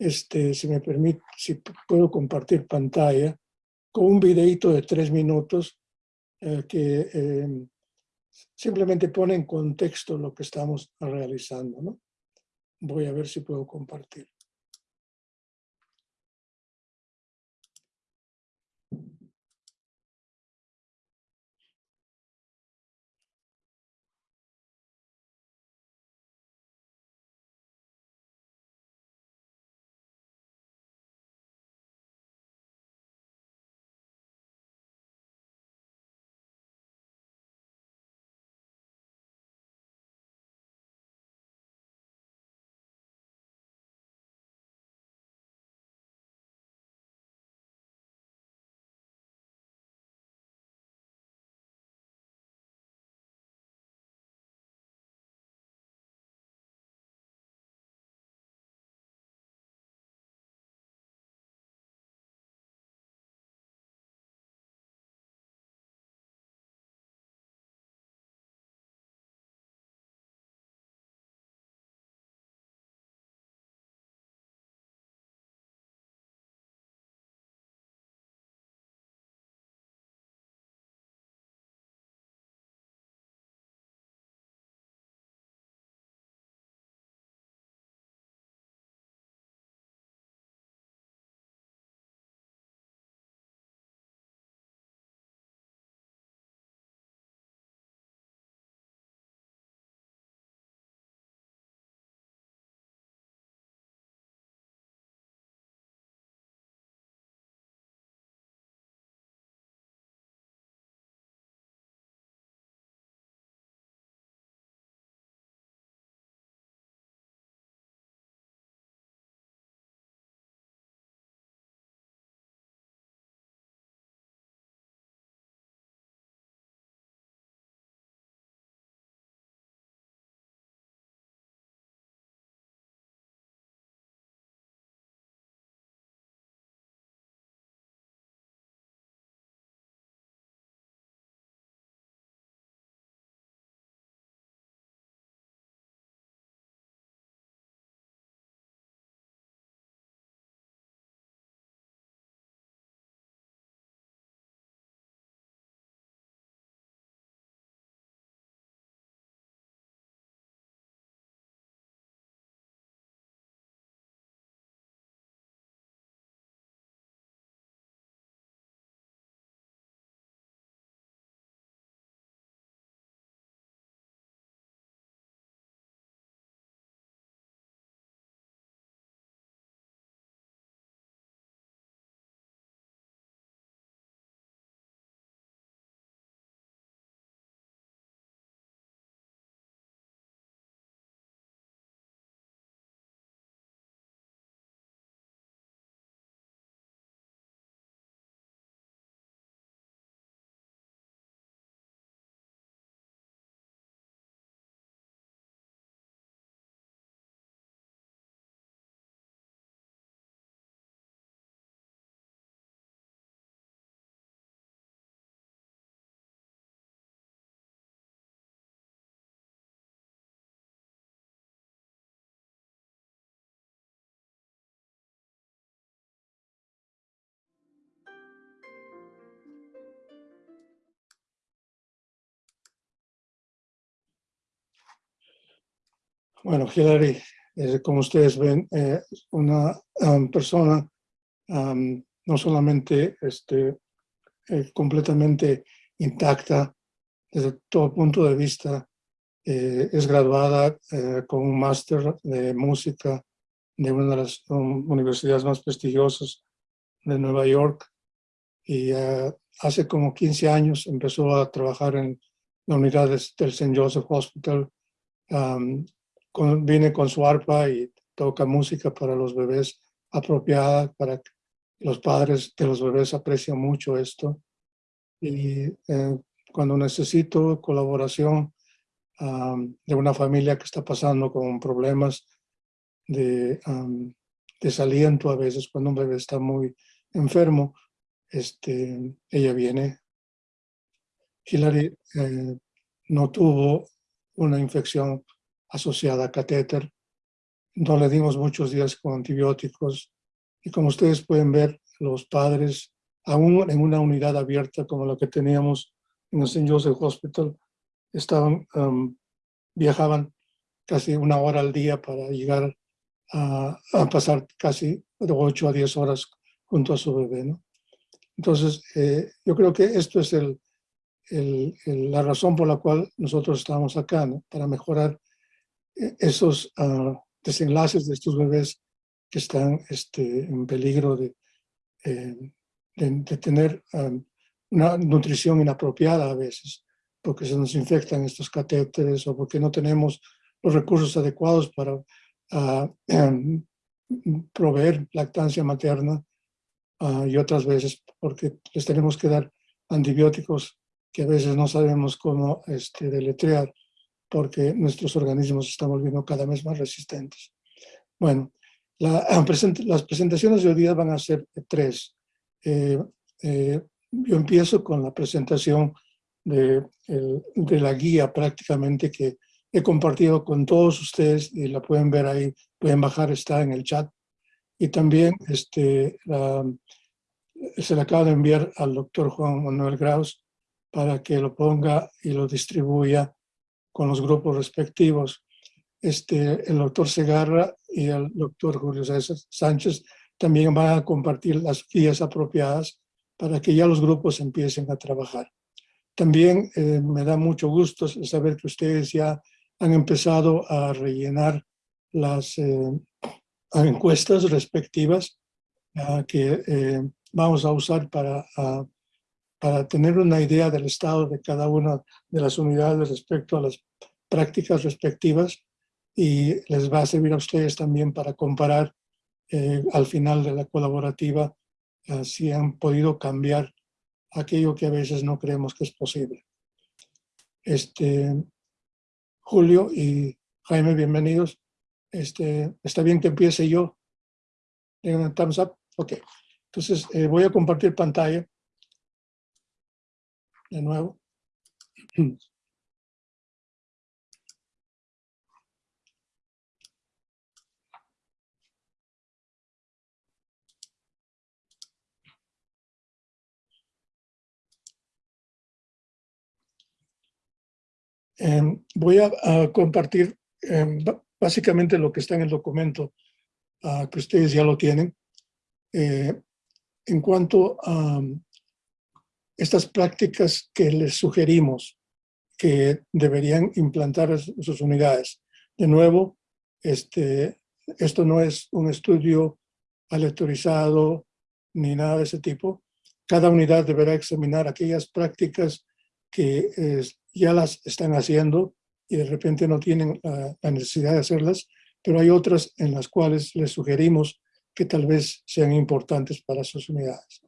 este, si me permite, si puedo compartir pantalla, con un videito de tres minutos eh, que em, simplemente pone en contexto lo que estamos realizando. ¿no? Voy a ver si puedo compartir. Bueno, Hillary, como ustedes ven, eh, una persona no solamente este, eh, completamente intacta desde todo punto de vista, eh, es graduada con un máster de música de una de las universidades más prestigiosas de Nueva York y hace como 15 años empezó a trabajar en la unidad del St. Joseph Hospital viene con su arpa y toca música para los bebés apropiada, para que los padres de los bebés aprecian mucho esto. Y eh, cuando necesito colaboración de una familia que está pasando con problemas de desaliento a veces, cuando un bebé está muy enfermo, este, ella viene. Hillary eh, no tuvo una infección asociada a catéter, no le dimos muchos días con antibióticos y como ustedes pueden ver, los padres, aún en una unidad abierta como la que teníamos en el St. Joseph Hospital, estaban, um, viajaban casi una hora al día para llegar a, pasar casi de 8 a 10 horas junto a su bebé. ¿no? Entonces, eh, yo creo que esto es el, la razón por la cual nosotros estamos acá, ¿no? para mejorar esos uh, desenlaces de estos bebés que están este, en peligro de, eh, de, tener um, una nutrición inapropiada a veces, porque se nos infectan estos catéteres o porque no tenemos los recursos adecuados para um, proveer lactancia materna y otras veces porque les tenemos que dar antibióticos que a veces no sabemos cómo este, deletrear porque nuestros organismos se están volviendo cada vez más resistentes. Bueno, las presentaciones de hoy día van a ser tres. Eh, eh, yo empiezo con la presentación de, de, la guía prácticamente que he compartido con todos ustedes y la pueden ver ahí, pueden bajar, está en el chat. Y también este, se le acaba de enviar al doctor Juan Manuel Graus para que lo ponga y lo distribuya con los grupos respectivos este, el doctor Segarra y el doctor Julio Sánchez también van a compartir las guías apropiadas para que ya los grupos empiecen a trabajar. También eh, me da mucho gusto saber que ustedes ya han empezado a rellenar las eh, encuestas respectivas que eh, vamos a usar para, para tener una idea del estado de cada una de las unidades respecto a las prácticas respectivas y les va a servir a ustedes también para comparar eh, al final de la colaborativa eh, si han podido cambiar aquello que a veces no creemos que es posible. Este, Julio y Jaime, bienvenidos. Este, ¿Está bien que empiece yo? un thumbs up? Ok. Entonces eh, voy a compartir pantalla. De nuevo. Em, voy a, compartir em, básicamente lo que está en el documento, ah, que ustedes ya lo tienen, eh, en cuanto a estas prácticas que les sugerimos que deberían implantar sus unidades. De nuevo, este, esto no es un estudio aleatorizado ni nada de ese tipo. Cada unidad deberá examinar aquellas prácticas que ya las están haciendo y de repente no tienen la, necesidad de hacerlas, pero hay otras en las cuales les sugerimos que tal vez sean importantes para sus unidades.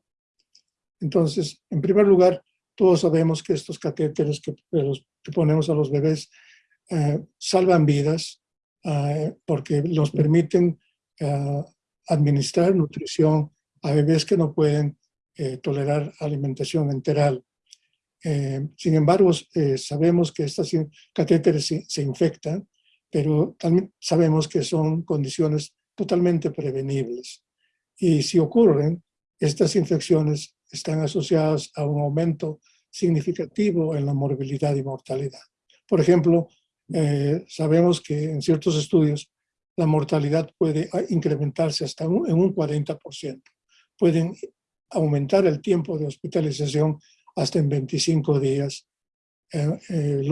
Entonces, en primer lugar, todos sabemos que estos catéteres que, que ponemos a los bebés eh, salvan vidas eh, porque nos permiten eh, administrar nutrición a bebés que no pueden tolerar alimentación enteral eh, sin embargo, eh, sabemos que estas catéteres se, infectan, pero también sabemos que son condiciones totalmente prevenibles. Y si ocurren, estas infecciones están asociadas a un aumento significativo en la morbilidad y mortalidad. Por ejemplo, eh, sabemos que en ciertos estudios la mortalidad puede ah, incrementarse hasta en un 40%. Pueden aumentar el tiempo de hospitalización hasta en 25 días. Eh, eh,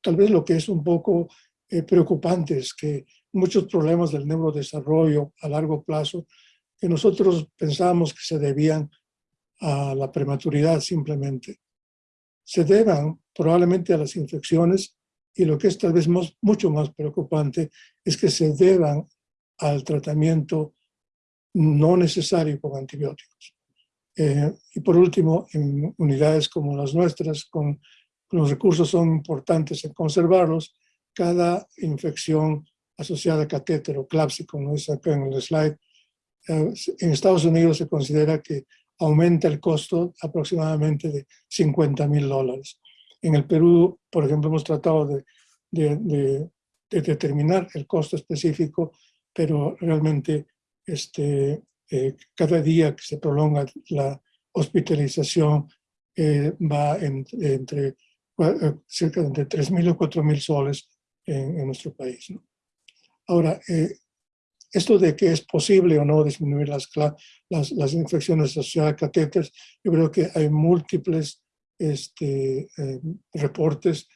tal vez lo que es un poco eh, preocupante es que muchos problemas del neurodesarrollo a largo plazo que nosotros pensábamos que se debían a la prematuridad simplemente, se deban probablemente a las infecciones y lo que es tal vez mucho más preocupante es que se deban al tratamiento no necesario con antibióticos. Eh, y por último, en unidades como las nuestras, con, los recursos son importantes en conservarlos, cada infección asociada a catéter o CLAPSI, como es acá en el slide, eh, en Estados Unidos se considera que aumenta el costo aproximadamente de 50 mil dólares. En el Perú, por ejemplo, hemos tratado de, de, determinar el costo específico, pero realmente este, eh, cada día que se prolonga la hospitalización eh, va entre eh, cerca de 3.000 o 4.000 soles en, nuestro país. Ahora, esto de que es posible o no disminuir las, las, las infecciones asociadas a catéteres, yo creo que hay múltiples este, reportes,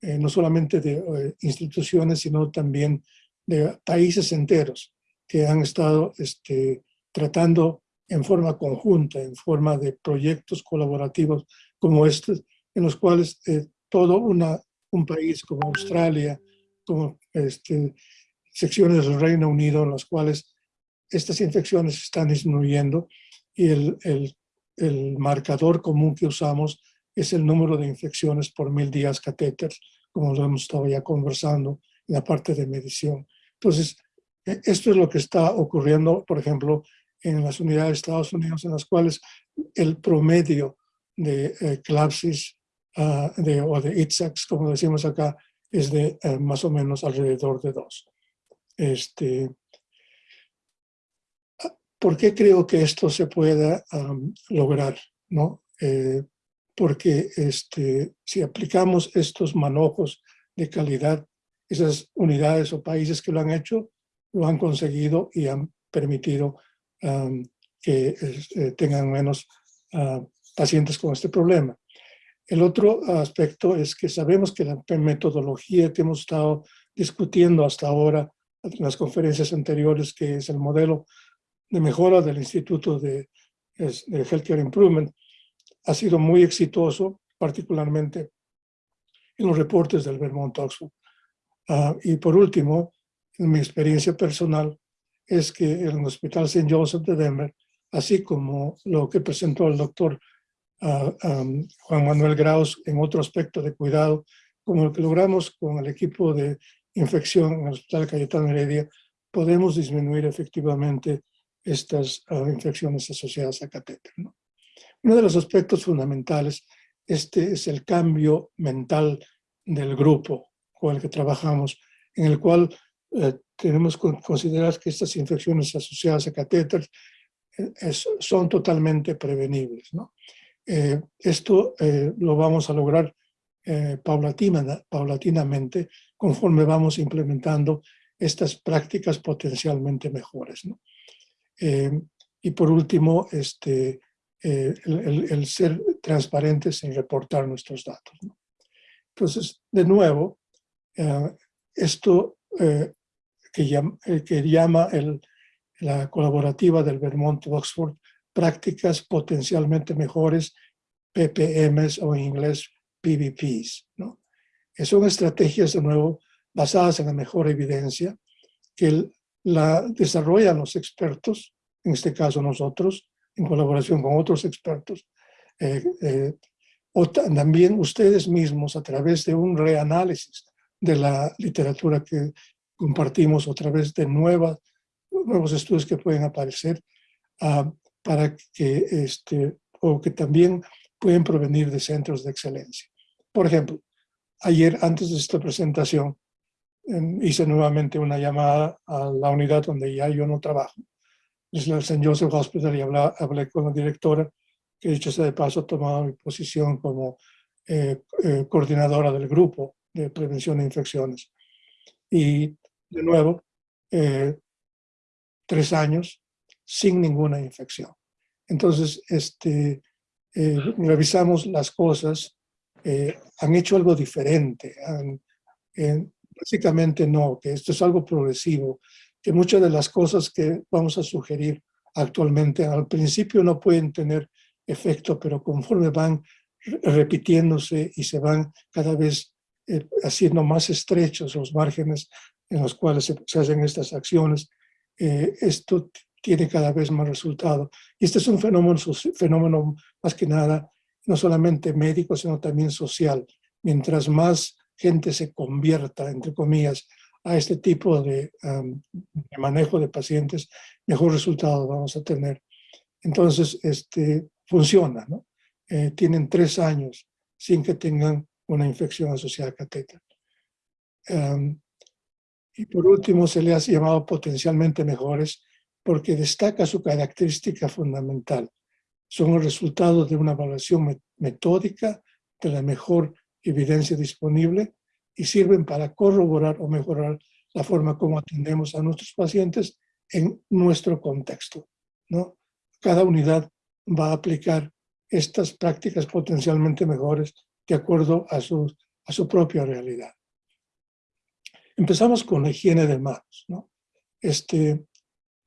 no solamente de instituciones, sino también de países enteros que han estado este, tratando en forma conjunta, en forma de proyectos colaborativos como estos, en los cuales eh, todo una, un país como Australia, como este, secciones del Reino Unido, en las cuales estas infecciones están disminuyendo y el, el, el marcador común que usamos es el número de infecciones por mil días catéter, como lo hemos estado ya conversando en la parte de medición. Entonces, e, esto es lo que está ocurriendo, por ejemplo, en las unidades de Estados Unidos, en las cuales el promedio de eh, CLAPSIS ah, de, o de ITSAX, como decimos acá, es de eh, más o menos alrededor de dos. Este, ¿Por qué creo que esto se pueda lograr? ¿no? Eh, porque este, si aplicamos estos manojos de calidad, esas unidades o países que lo han hecho, lo han conseguido y han permitido que eh, tengan menos ah, pacientes con este problema. El otro aspecto es que sabemos que la metodología que hemos estado discutiendo hasta ahora las conferencias anteriores, que es el modelo de mejora del Instituto de, de Healthcare Improvement, ha sido muy exitoso, particularmente en los reportes del Vermont Oxford. Ah, y por último, en mi experiencia personal, es que en el Hospital St. Joseph de Denver, así como lo que presentó el doctor ah, Juan Manuel Graus en otro aspecto de cuidado, como lo que logramos con el equipo de infección en el Hospital Cayetano Heredia, podemos disminuir efectivamente estas ah, infecciones asociadas a catéter. Uno de los aspectos fundamentales este es el cambio mental del grupo con el que trabajamos, en el cual eh, tenemos que considerar que estas infecciones asociadas a catéteres eh, son totalmente prevenibles. ¿no? Eh, esto lo vamos a lograr paulatina, paulatinamente conforme vamos implementando estas prácticas potencialmente mejores. ¿no? y por último, este, el, el, ser transparentes en reportar nuestros datos. Entonces, de nuevo, esto que llama, que llama el, la colaborativa del Vermont Oxford prácticas potencialmente mejores, PPMs o en inglés PVPs. ¿no? Son estrategias, de nuevo, basadas en la mejor evidencia, que la desarrollan los expertos, en este caso nosotros, en colaboración con otros expertos, eh, eh, o también ustedes mismos a través de un reanálisis de la literatura que compartimos otra vez de nuevos estudios que pueden aparecer ah, para que, este, o que también pueden provenir de centros de excelencia. Por ejemplo, ayer antes de esta presentación em, hice nuevamente una llamada a la unidad donde ya yo no trabajo. Es el St. Joseph Hospital y hablé, con la directora, que dicho sea de paso ha tomado mi posición como eh, eh, coordinadora del grupo de prevención de infecciones. Y de nuevo, eh, tres años sin ninguna infección. Entonces, este, eh, revisamos las cosas, eh, han hecho algo diferente, básicamente no, que esto es algo progresivo, que muchas de las cosas que vamos a sugerir actualmente al principio no pueden tener efecto, pero conforme van repitiéndose y se van cada vez haciendo más estrechos los márgenes en los cuales se, hacen estas acciones, eh, esto tiene cada vez más resultado. Y este es un fenómeno, fenómeno más que nada, no solamente médico, sino también social. Mientras más gente se convierta, entre comillas, a este tipo de, manejo de pacientes, mejor resultado vamos a tener. Entonces, este, funciona, ¿no? Eh, tienen tres años sin que tengan una infección asociada a catéter Y por último, se le ha llamado potencialmente mejores porque destaca su característica fundamental. Son el resultado de una evaluación metódica de la mejor evidencia disponible y sirven para corroborar o mejorar la forma como atendemos a nuestros pacientes en nuestro contexto. ¿no? Cada unidad va a aplicar estas prácticas potencialmente mejores de acuerdo a su, a su propia realidad. Empezamos con la higiene de manos. ¿no? Este,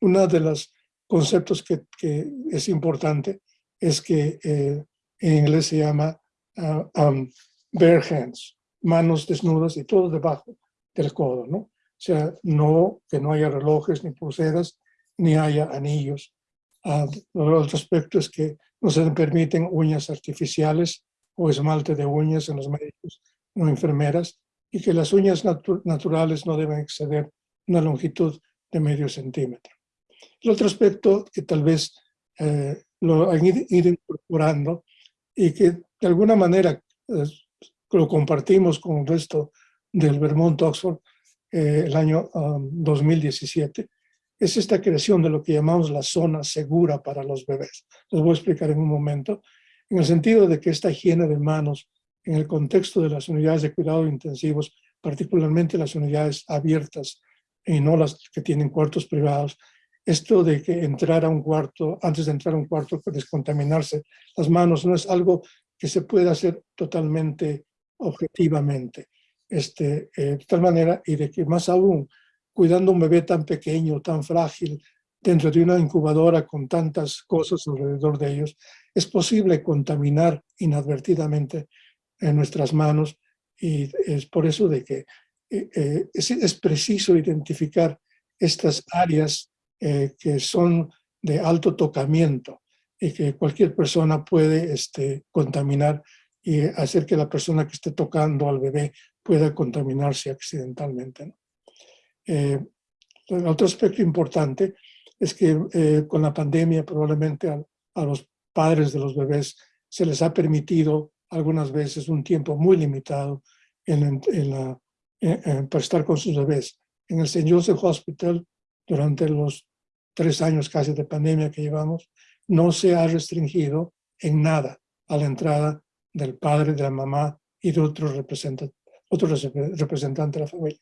uno de los conceptos que, que es importante es que eh, en inglés se llama uh, bare hands, manos desnudas y todo debajo del codo, ¿no? O sea, no, que no haya relojes ni pulseras, ni haya anillos. Uh, otro aspecto es que no se permiten uñas artificiales o esmalte de uñas en los médicos o enfermeras y que las uñas naturales no deben exceder una longitud de medio centímetro. El otro aspecto que tal vez eh, lo han ido incorporando y que de alguna manera eh, lo compartimos con el resto del Vermont Oxford eh, el año 2017, um, es esta creación de lo que llamamos la zona segura para los bebés. Les voy a explicar en un momento, en el sentido de que esta higiene de manos en el contexto de las unidades de cuidado intensivos, particularmente las unidades abiertas y no las que tienen cuartos privados, esto de que entrar a un cuarto, antes de entrar a un cuarto, descontaminarse las manos, no es algo que se pueda hacer totalmente objetivamente. Este, eh, de tal manera, y de que más aún, cuidando un bebé tan pequeño, tan frágil, dentro de una incubadora con tantas cosas alrededor de ellos, es posible contaminar inadvertidamente en nuestras manos y es por eso de que eh, eh, es, es, preciso identificar estas áreas eh, que son de alto tocamiento y que cualquier persona puede este, contaminar y hacer que la persona que esté tocando al bebé pueda contaminarse accidentalmente. Eh, otro aspecto importante es que eh, con la pandemia probablemente a, los padres de los bebés se les ha permitido algunas veces un tiempo muy limitado en, la, para estar con sus bebés. En el St. Joseph Hospital durante los tres años casi de pandemia que llevamos, no se ha restringido en nada a la entrada del padre, de la mamá y de otros representantes otro representante de la familia.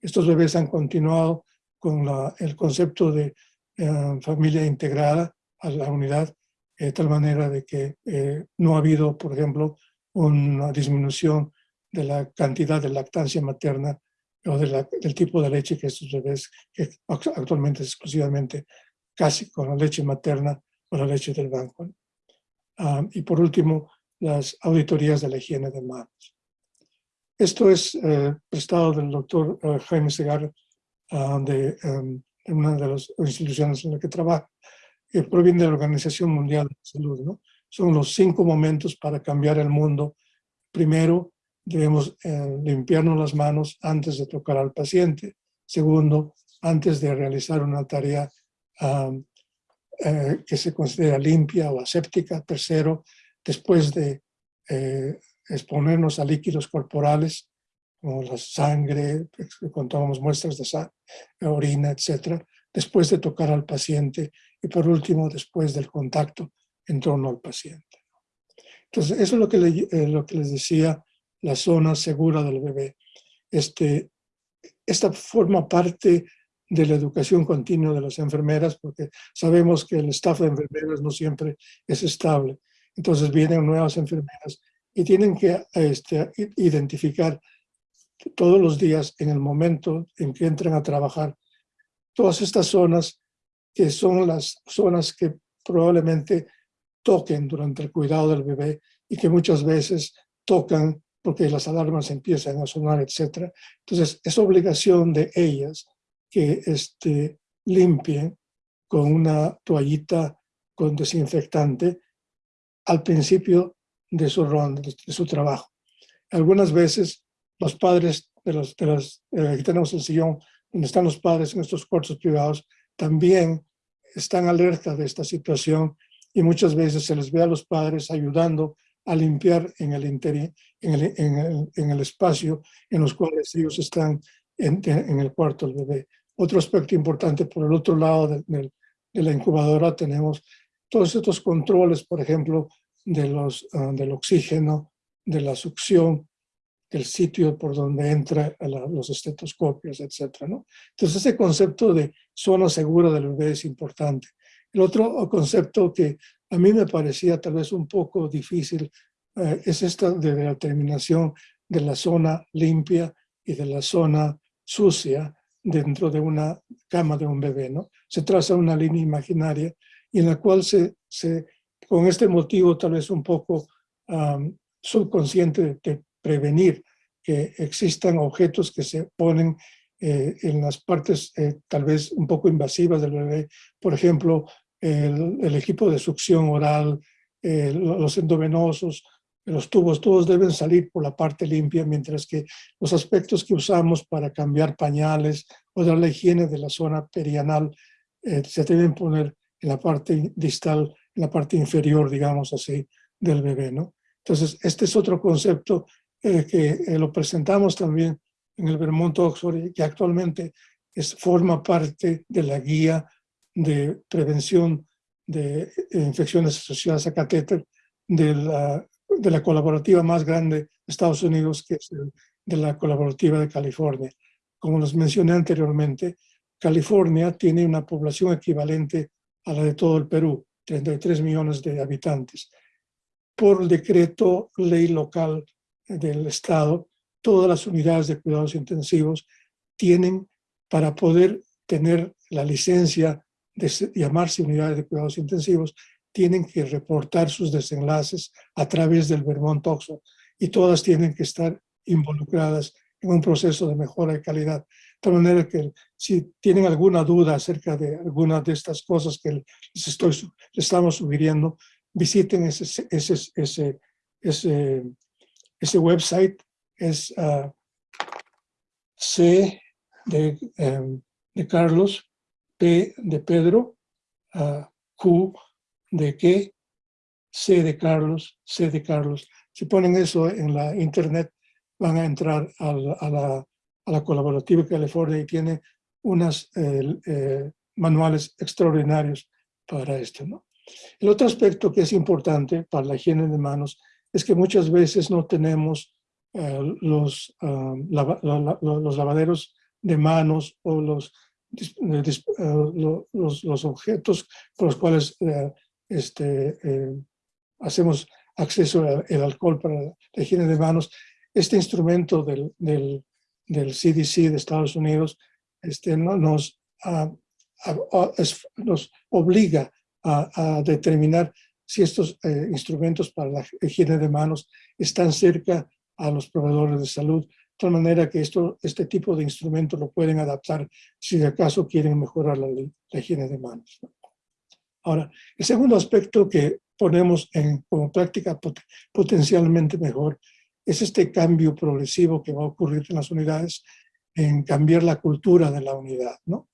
Estos bebés han continuado con el concepto de eh, familia integrada a la unidad, de tal manera de que eh, no ha habido, por ejemplo, una disminución de la cantidad de lactancia materna o del tipo de leche que estos bebés, que actualmente es exclusivamente casi con la leche materna o la leche del banco. Ah, y por último, las auditorías de la higiene de manos. Esto es eh, prestado del doctor eh, Jaime Segar ah, de, em, una de las instituciones en la que trabaja, que proviene de la Organización Mundial de la Salud. ¿no? Son los cinco momentos para cambiar el mundo. Primero, debemos eh, limpiarnos las manos antes de tocar al paciente. Segundo, antes de realizar una tarea eh, que se considera limpia o aséptica. Tercero, después de eh, exponernos a líquidos corporales, como la sangre, contamos muestras de sangre, orina, etcétera, después de tocar al paciente y por último, después del contacto en torno al paciente. Entonces, eso es lo que, lo que les decía la zona segura del bebé. Este, esta forma parte de la educación continua de las enfermeras, porque sabemos que el staff de enfermeras no siempre es estable. Entonces vienen nuevas enfermeras y tienen que este, identificar todos los días, en el momento en que entran a trabajar, todas estas zonas que son las zonas que probablemente toquen durante el cuidado del bebé y que muchas veces tocan porque las alarmas empiezan a sonar, etc. Entonces, es obligación de ellas que este, limpien con una toallita con desinfectante al principio de su ronda, de su trabajo. Algunas veces los padres de los, de los eh, aquí tenemos el sillón donde están los padres en estos cuartos privados, también están alerta de esta situación y muchas veces se les ve a los padres ayudando a limpiar en el, interior, en el, en el, en el espacio en los cuales ellos están en, el cuarto del bebé. Otro aspecto importante, por el otro lado de, la incubadora tenemos todos estos controles, por ejemplo, de los, ah, del oxígeno, de la succión, del sitio por donde entra los estetoscopios, etc. ¿no? Entonces ese concepto de zona segura del bebé es importante. El otro concepto que a mí me parecía tal vez un poco difícil eh, es esta de la determinación de la zona limpia y de la zona sucia dentro de una cama de un bebé. ¿no? Se traza una línea imaginaria y en la cual se, se con este motivo tal vez un poco subconsciente de, prevenir que existan objetos que se ponen eh, en las partes eh, tal vez un poco invasivas del bebé, por ejemplo, el, equipo de succión oral, los endovenosos, los tubos, todos deben salir por la parte limpia, mientras que los aspectos que usamos para cambiar pañales o dar la higiene de la zona perianal se deben poner en la parte distal, en la parte inferior, digamos así, del bebé, ¿no? Entonces, este es otro concepto eh, que eh, lo presentamos también en el Vermont Oxford, que actualmente es, forma parte de la guía de prevención de eh, infecciones asociadas a catéter de la, de la colaborativa más grande de Estados Unidos, que es de la colaborativa de California. Como les mencioné anteriormente, California tiene una población equivalente a la de todo el Perú, 33 millones de habitantes. Por decreto ley local del Estado, todas las unidades de cuidados intensivos tienen, para poder tener la licencia de llamarse unidades de cuidados intensivos, tienen que reportar sus desenlaces a través del Vermont Oxford y todas tienen que estar involucradas en un proceso de mejora de calidad. De manera que si tienen alguna duda acerca de alguna de estas cosas que les, estoy, les estamos sugiriendo, visiten ese, ese, ese, ese ese website es ah, C em, de, Carlos, P de Pedro, uh, Q de qué, C de Carlos, C de Carlos. Si ponen eso en la internet, van a entrar a la, a la, colaborativa California y tiene unos eh, eh, manuales extraordinarios para esto. El otro aspecto que es importante para la higiene de manos es que muchas veces no tenemos eh, los, ah, los lavaderos de manos o los, los, los, objetos con los cuales este, hacemos acceso al alcohol para la higiene de manos. Este instrumento del, CDC de Estados Unidos este, no, nos, ah, nos obliga a, a determinar si estos eh, instrumentos para la higiene de manos están cerca a los proveedores de salud, de tal manera que esto, este tipo de instrumentos lo pueden adaptar si de acaso quieren mejorar la, higiene de manos. Ahora, el segundo aspecto que ponemos en, como práctica potencialmente mejor es este cambio progresivo que va a ocurrir en las unidades en cambiar la cultura de la unidad, ¿no?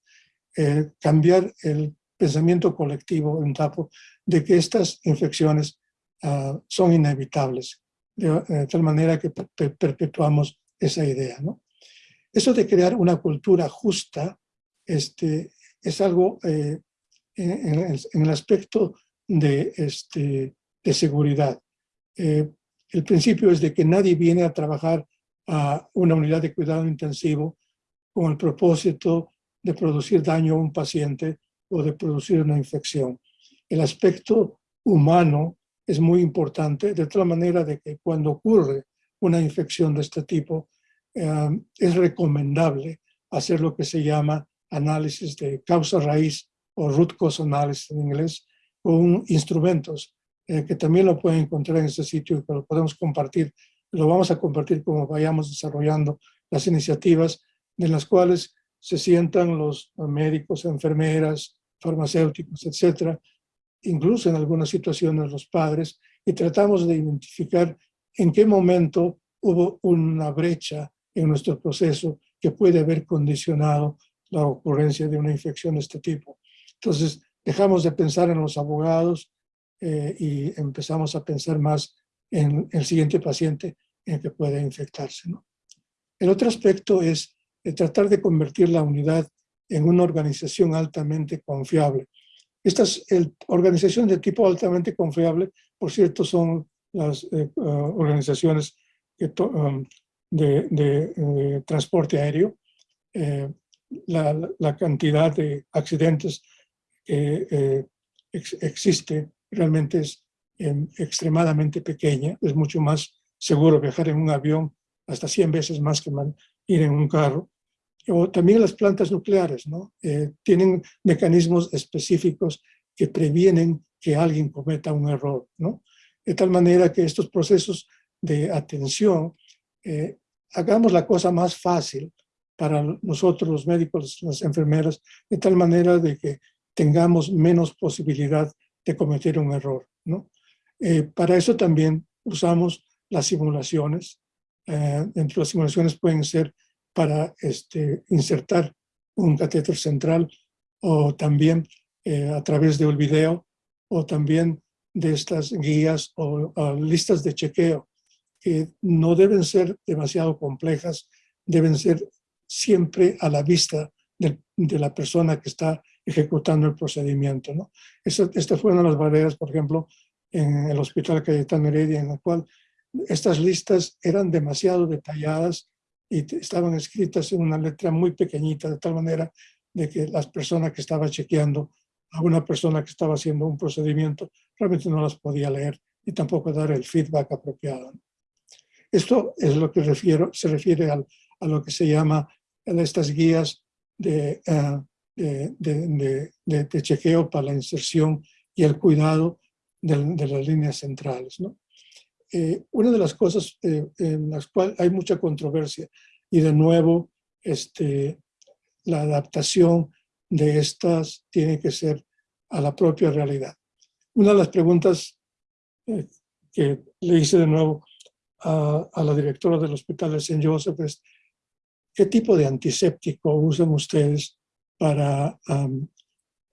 Eh, cambiar el pensamiento colectivo en TAPO de que estas infecciones ah, son inevitables, de, tal manera que perpetuamos esa idea. ¿no? Eso de crear una cultura justa este, es algo eh, en, el aspecto de, este, de seguridad. Eh, el principio es de que nadie viene a trabajar a una unidad de cuidado intensivo con el propósito de producir daño a un paciente o de producir una infección. El aspecto humano es muy importante, de tal manera de que cuando ocurre una infección de este tipo, eh, es recomendable hacer lo que se llama análisis de causa raíz o root cause analysis en inglés, con instrumentos eh, que también lo pueden encontrar en ese sitio que lo podemos compartir. Lo vamos a compartir como vayamos desarrollando las iniciativas de las cuales se sientan los médicos, enfermeras, farmacéuticos, etcétera, incluso en algunas situaciones los padres, y tratamos de identificar en qué momento hubo una brecha en nuestro proceso que puede haber condicionado la ocurrencia de una infección de este tipo. Entonces, dejamos de pensar en los abogados eh, y empezamos a pensar más en el siguiente paciente en que puede infectarse. ¿no? El otro aspecto es de tratar de convertir la unidad en una organización altamente confiable. Estas organizaciones de tipo altamente confiable, por cierto, son las eh, uh, organizaciones um, de, transporte aéreo. Eh, la, cantidad de accidentes que eh, existe realmente es em, extremadamente pequeña. Es mucho más seguro viajar en un avión hasta 100 veces más que ir en un carro. O también las plantas nucleares, ¿no? Eh, tienen mecanismos específicos que previenen que alguien cometa un error, ¿no? De tal manera que estos procesos de atención, eh, hagamos la cosa más fácil para nosotros los médicos, las enfermeras, de tal manera de que tengamos menos posibilidad de cometer un error, ¿no? Eh, para eso también usamos las simulaciones. Eh, entre las simulaciones pueden ser para este, insertar un catéter central o también eh, a través de un video o también de estas guías o, listas de chequeo que no deben ser demasiado complejas, deben ser siempre a la vista de, la persona que está ejecutando el procedimiento. ¿no? esta fue una de las barreras, por ejemplo, en el Hospital Cayetano Heredia, en la cual estas listas eran demasiado detalladas y estaban escritas en una letra muy pequeñita, de tal manera de que las personas que estaba chequeando a una persona que estaba haciendo un procedimiento realmente no las podía leer y tampoco dar el feedback apropiado. Esto es lo que refiero, se refiere al, a lo que se llama estas guías de, uh, de, chequeo para la inserción y el cuidado de, las líneas centrales. ¿no? Eh, una de las cosas eh, en las cuales hay mucha controversia y de nuevo este, la adaptación de estas tiene que ser a la propia realidad. Una de las preguntas eh, que le hice de nuevo a, a, la directora del Hospital de St. Joseph es ¿qué tipo de antiséptico usan ustedes para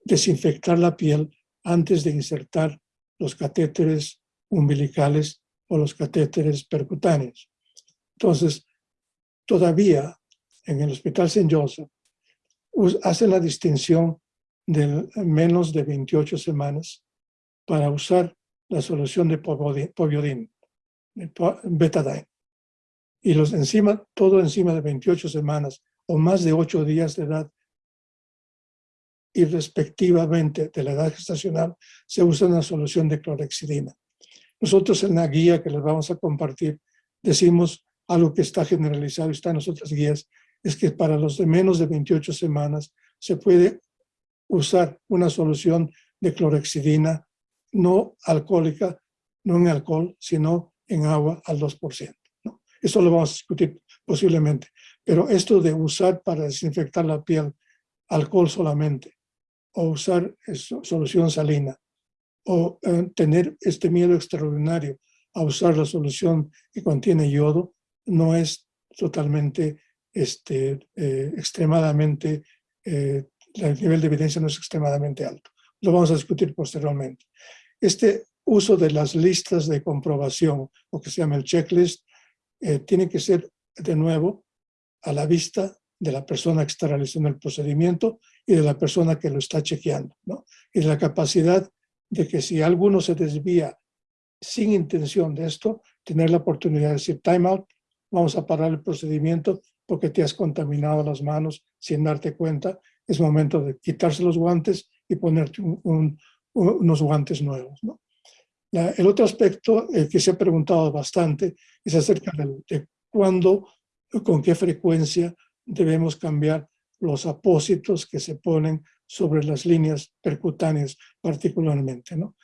desinfectar la piel antes de insertar los catéteres umbilicales o los catéteres percutáneos. Entonces, todavía en el Hospital St. Joseph hacen la distinción de menos de 28 semanas para usar la solución de poviodín, betadine. Y los encima, todo encima de 28 semanas o más de 8 días de edad y respectivamente de la edad gestacional se usa una solución de clorexidina. Nosotros en la guía que les vamos a compartir decimos algo que está generalizado está en nuestras guías, es que para los de menos de 28 semanas se puede usar una solución de clorexidina no alcohólica, no en alcohol, sino en agua al 2%. ¿no? Eso lo vamos a discutir posiblemente. Pero esto de usar para desinfectar la piel alcohol solamente o usar solución salina o eh, tener este miedo extraordinario a usar la solución que contiene yodo no es totalmente, este, eh, extremadamente, eh, el nivel de evidencia no es extremadamente alto. Lo vamos a discutir posteriormente. Este uso de las listas de comprobación, o que se llama el checklist, tiene que ser de nuevo a la vista de la persona que está realizando el procedimiento y de la persona que lo está chequeando, ¿no? Y la capacidad de que si alguno se desvía sin intención de esto, tener la oportunidad de decir time out, vamos a parar el procedimiento porque te has contaminado las manos sin darte cuenta, es momento de quitarse los guantes y ponerte unos guantes nuevos. el otro aspecto que se ha preguntado bastante es acerca de cuándo, con qué frecuencia debemos cambiar los apósitos que se ponen sobre las líneas percutáneas particularmente. ¿no?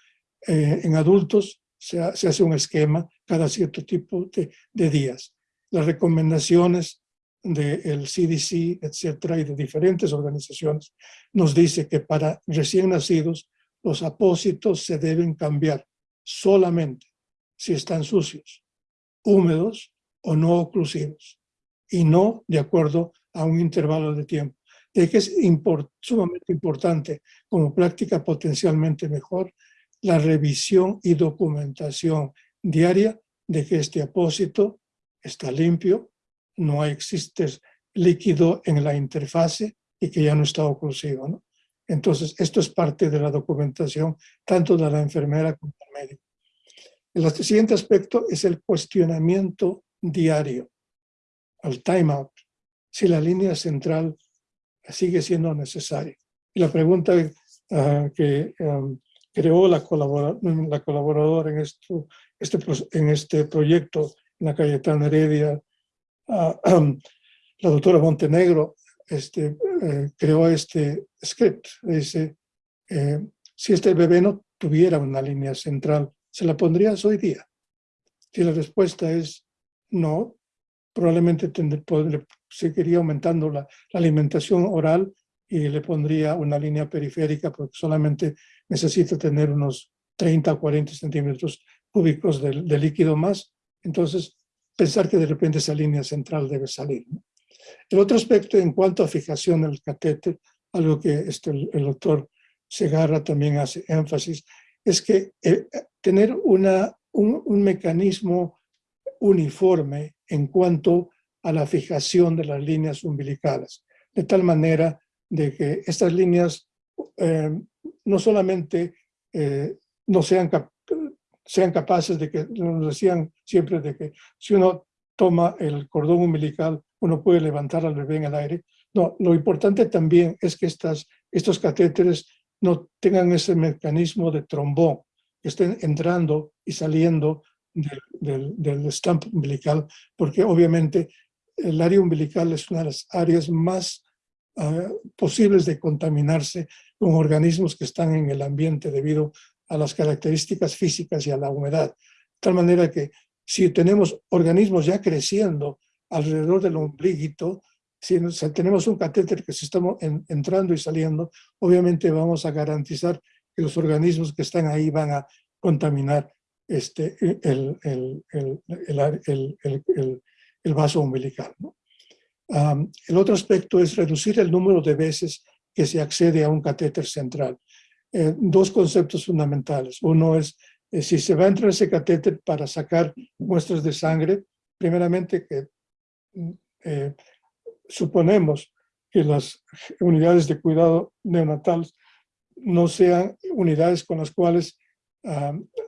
Eh, en adultos se, hace un esquema cada cierto tipo de, días. Las recomendaciones del CDC, etcétera, y de diferentes organizaciones, nos dice que para recién nacidos los apósitos se deben cambiar solamente si están sucios, húmedos o no oclusivos y no de acuerdo a un intervalo de tiempo. De que es sumamente importante como práctica potencialmente mejor la revisión y documentación diaria de que este apósito está limpio, no existe líquido en la interfase y que ya no está oclusivo. ¿no? Entonces, esto es parte de la documentación, tanto de la enfermera como del médico. El siguiente aspecto es el cuestionamiento diario, el timeout, si la línea central sigue siendo necesaria. Y la pregunta ah, que um, creó la, la colaboradora en, esto, este, en este proyecto en la Cayetana Heredia, ah, la doctora Montenegro, este, eh, creó este script. Dice, eh, si este bebé no tuviera una línea central, ¿se la pondrías hoy día? Si la respuesta es no, probablemente seguiría aumentando la, alimentación oral y le pondría una línea periférica porque solamente necesita tener unos 30 o 40 centímetros cúbicos de, líquido más. Entonces, pensar que de repente esa línea central debe salir. El otro aspecto en cuanto a fijación del catéter, algo que este, el, doctor Segarra también hace énfasis, es que eh, tener una, un, mecanismo uniforme en cuanto a la fijación de las líneas umbilicales, de tal manera de que estas líneas eh, no solamente eh, no sean, sean capaces de que, nos decían siempre de que si uno toma el cordón umbilical, uno puede levantar al bebé en el aire. No, lo importante también es que estas, estos catéteres no tengan ese mecanismo de trombón, que estén entrando y saliendo del, del, estampo umbilical, porque obviamente el área umbilical es una de las áreas más ah, posibles de contaminarse con organismos que están en el ambiente debido a las características físicas y a la humedad. De tal manera que si tenemos organismos ya creciendo alrededor del ombliguito, si tenemos un catéter que se está entrando y saliendo, obviamente vamos a garantizar que los organismos que están ahí van a contaminar este, el, el, el, el vaso umbilical. el otro aspecto es reducir el número de veces que se accede a un catéter central. Eh, dos conceptos fundamentales. Uno es eh, si se va a entrar ese catéter para sacar muestras de sangre, primeramente que mm, eh, suponemos que las unidades de cuidado neonatal no sean unidades con las cuales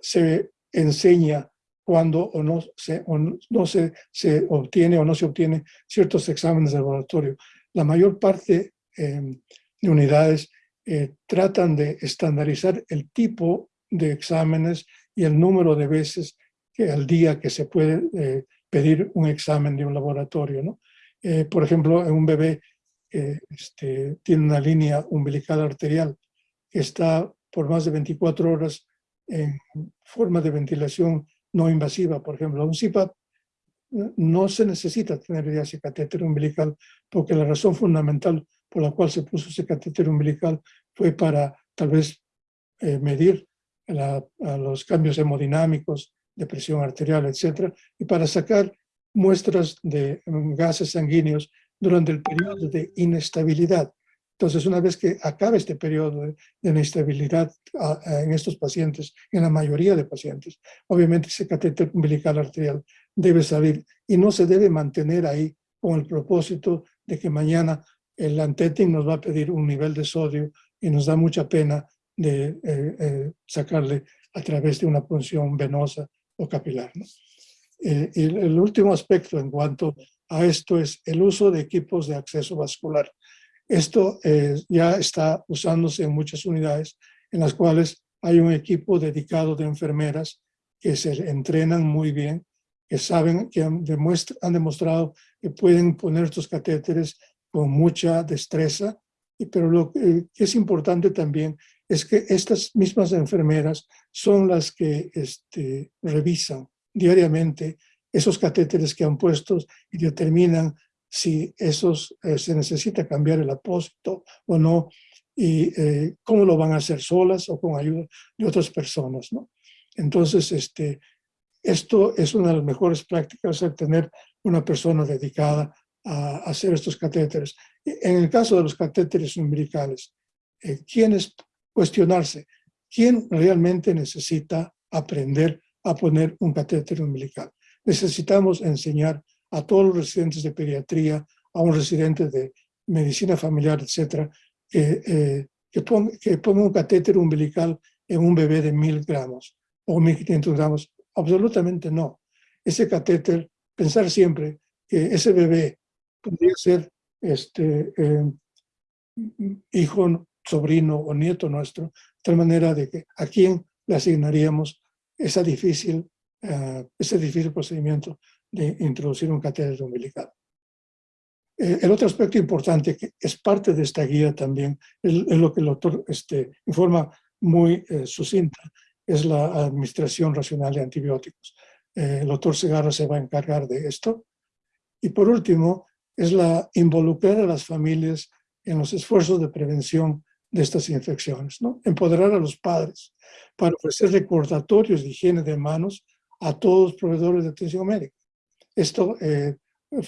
se enseña cuando o no, se, no se, se, obtiene o no se obtiene ciertos exámenes de laboratorio. La mayor parte em, de unidades eh, tratan de estandarizar el tipo de exámenes y el número de veces que al día que se puede eh, pedir un examen de un laboratorio. ¿no? Eh, por ejemplo, un bebé este, tiene una línea umbilical arterial que está por más de 24 horas en forma de ventilación no invasiva, por ejemplo, un CPAP, no se necesita tener ya ese catéter umbilical porque la razón fundamental por la cual se puso ese catéter umbilical fue para tal vez eh, medir los cambios hemodinámicos de presión arterial, etcétera, y para sacar muestras de gases sanguíneos durante el periodo de inestabilidad. Entonces, una vez que acabe este periodo de, inestabilidad en estos pacientes, en la mayoría de pacientes, obviamente ese catéter umbilical arterial debe salir y no se debe mantener ahí con el propósito de que mañana el antetin nos va a pedir un nivel de sodio y nos da mucha pena de eh, eh, sacarle a través de una punción venosa o capilar. Eh, y el último aspecto en cuanto a esto es el uso de equipos de acceso vascular. Esto ya está usándose en muchas unidades en las cuales hay un equipo dedicado de enfermeras que se entrenan muy bien, que saben, que han, han demostrado que pueden poner estos catéteres con mucha destreza, pero lo que es importante también es que estas mismas enfermeras son las que este, revisan diariamente esos catéteres que han puesto y determinan si esos, eh, se necesita cambiar el apósito o no, y eh, cómo lo van a hacer solas o con ayuda de otras personas. ¿no? Entonces, este, esto es una de las mejores prácticas, el tener una persona dedicada a hacer estos catéteres. En el caso de los catéteres umbilicales, eh, ¿quiénes cuestionarse quién realmente necesita aprender a poner un catéter umbilical. Necesitamos enseñar a todos los residentes de pediatría a un residente de medicina familiar, etcétera, que, eh, que, ponga, que ponga un catéter umbilical en un bebé de mil gramos o 1500 gramos. Absolutamente no. Ese catéter, pensar siempre que ese bebé podría ser este, eh, hijo, sobrino o nieto nuestro, de tal manera de que a quién le asignaríamos esa difícil, uh, ese difícil procedimiento de introducir un catéter umbilical. Eh, el otro aspecto importante que es parte de esta guía también, es, es lo que el doctor este, informa muy eh, sucinta, es la administración racional de antibióticos. Eh, el doctor Segarra se va a encargar de esto. Y por último, es la involucrar a las familias en los esfuerzos de prevención de estas infecciones, ¿no? Empoderar a los padres para ofrecer recordatorios de higiene de manos a todos los proveedores de atención médica. Esto eh,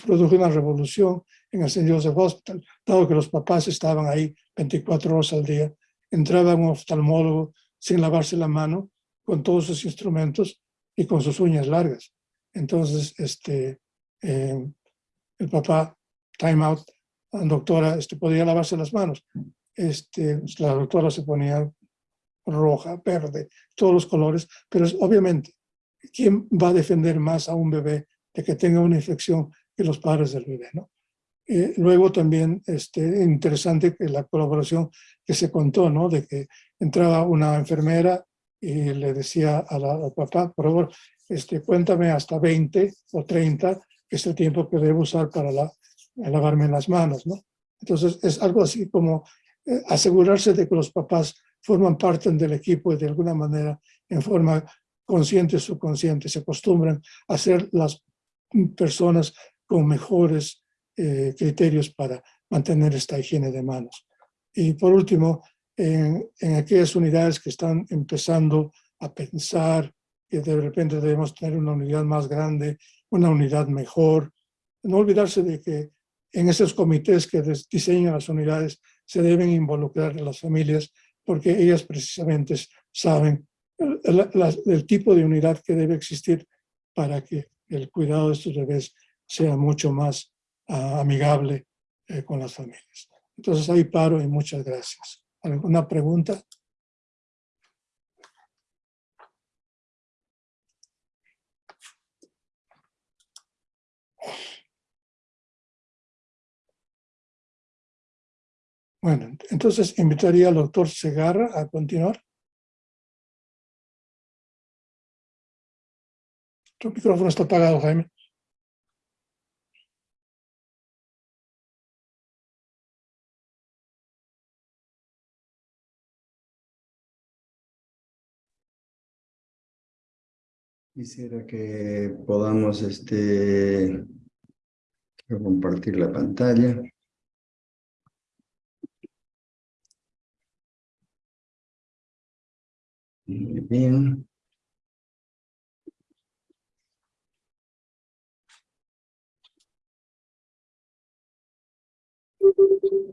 produjo una revolución en el St. Joseph Hospital, dado que los papás estaban ahí 24 horas al día, entraba un oftalmólogo sin lavarse la mano, con todos sus instrumentos y con sus uñas largas. Entonces, este, eh, el papá, time out, doctora este, podía lavarse las manos. Este, la doctora se ponía roja, verde, todos los colores, pero obviamente, ¿quién va a defender más a un bebé de que tenga una infección que los padres del bebé? ¿no? Eh, luego también este, interesante que la colaboración que se contó, ¿no? de que entraba una enfermera y le decía al papá, por favor, este, cuéntame hasta 20 o 30, que es el tiempo que debo usar para la, lavarme las manos, ¿no? Entonces es algo así como eh, asegurarse de que los papás forman parte del equipo y de alguna manera, en forma consciente subconsciente, se acostumbran a ser las personas con mejores eh, criterios para mantener esta higiene de manos. Y por último, en, aquellas unidades que están empezando a pensar que de repente debemos tener una unidad más grande, una unidad mejor. No olvidarse de que en esos comités que diseñan las unidades se deben involucrar las familias porque ellas precisamente saben el, el tipo de unidad que debe existir para que el cuidado de estos bebés sea mucho más uh, amigable eh, con las familias. Entonces ahí paro y muchas gracias. ¿Alguna pregunta? Bueno, entonces invitaría al doctor Segarra a continuar. Tu micrófono está apagado, Jaime. Quisiera que podamos este, compartir la pantalla. Bien.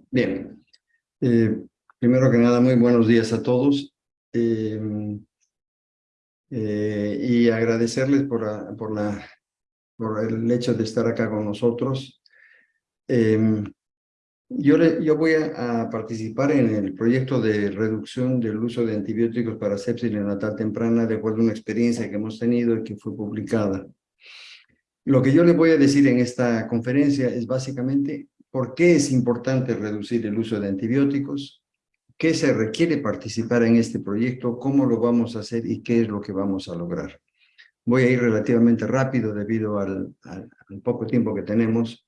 Bien. Eh, primero que nada, muy buenos días a todos. Eh, eh, y agradecerles por, por, la, por el hecho de estar acá con nosotros. Em, yo, le, yo voy a, participar en el proyecto de reducción del uso de antibióticos para sepsis neonatal temprana de acuerdo a una experiencia que hemos tenido y que fue publicada. Lo que yo le voy a decir en esta conferencia es básicamente por qué es importante reducir el uso de antibióticos, qué se requiere participar en este proyecto, cómo lo vamos a hacer y qué es lo que vamos a lograr. Voy a ir relativamente rápido debido al, poco tiempo que tenemos,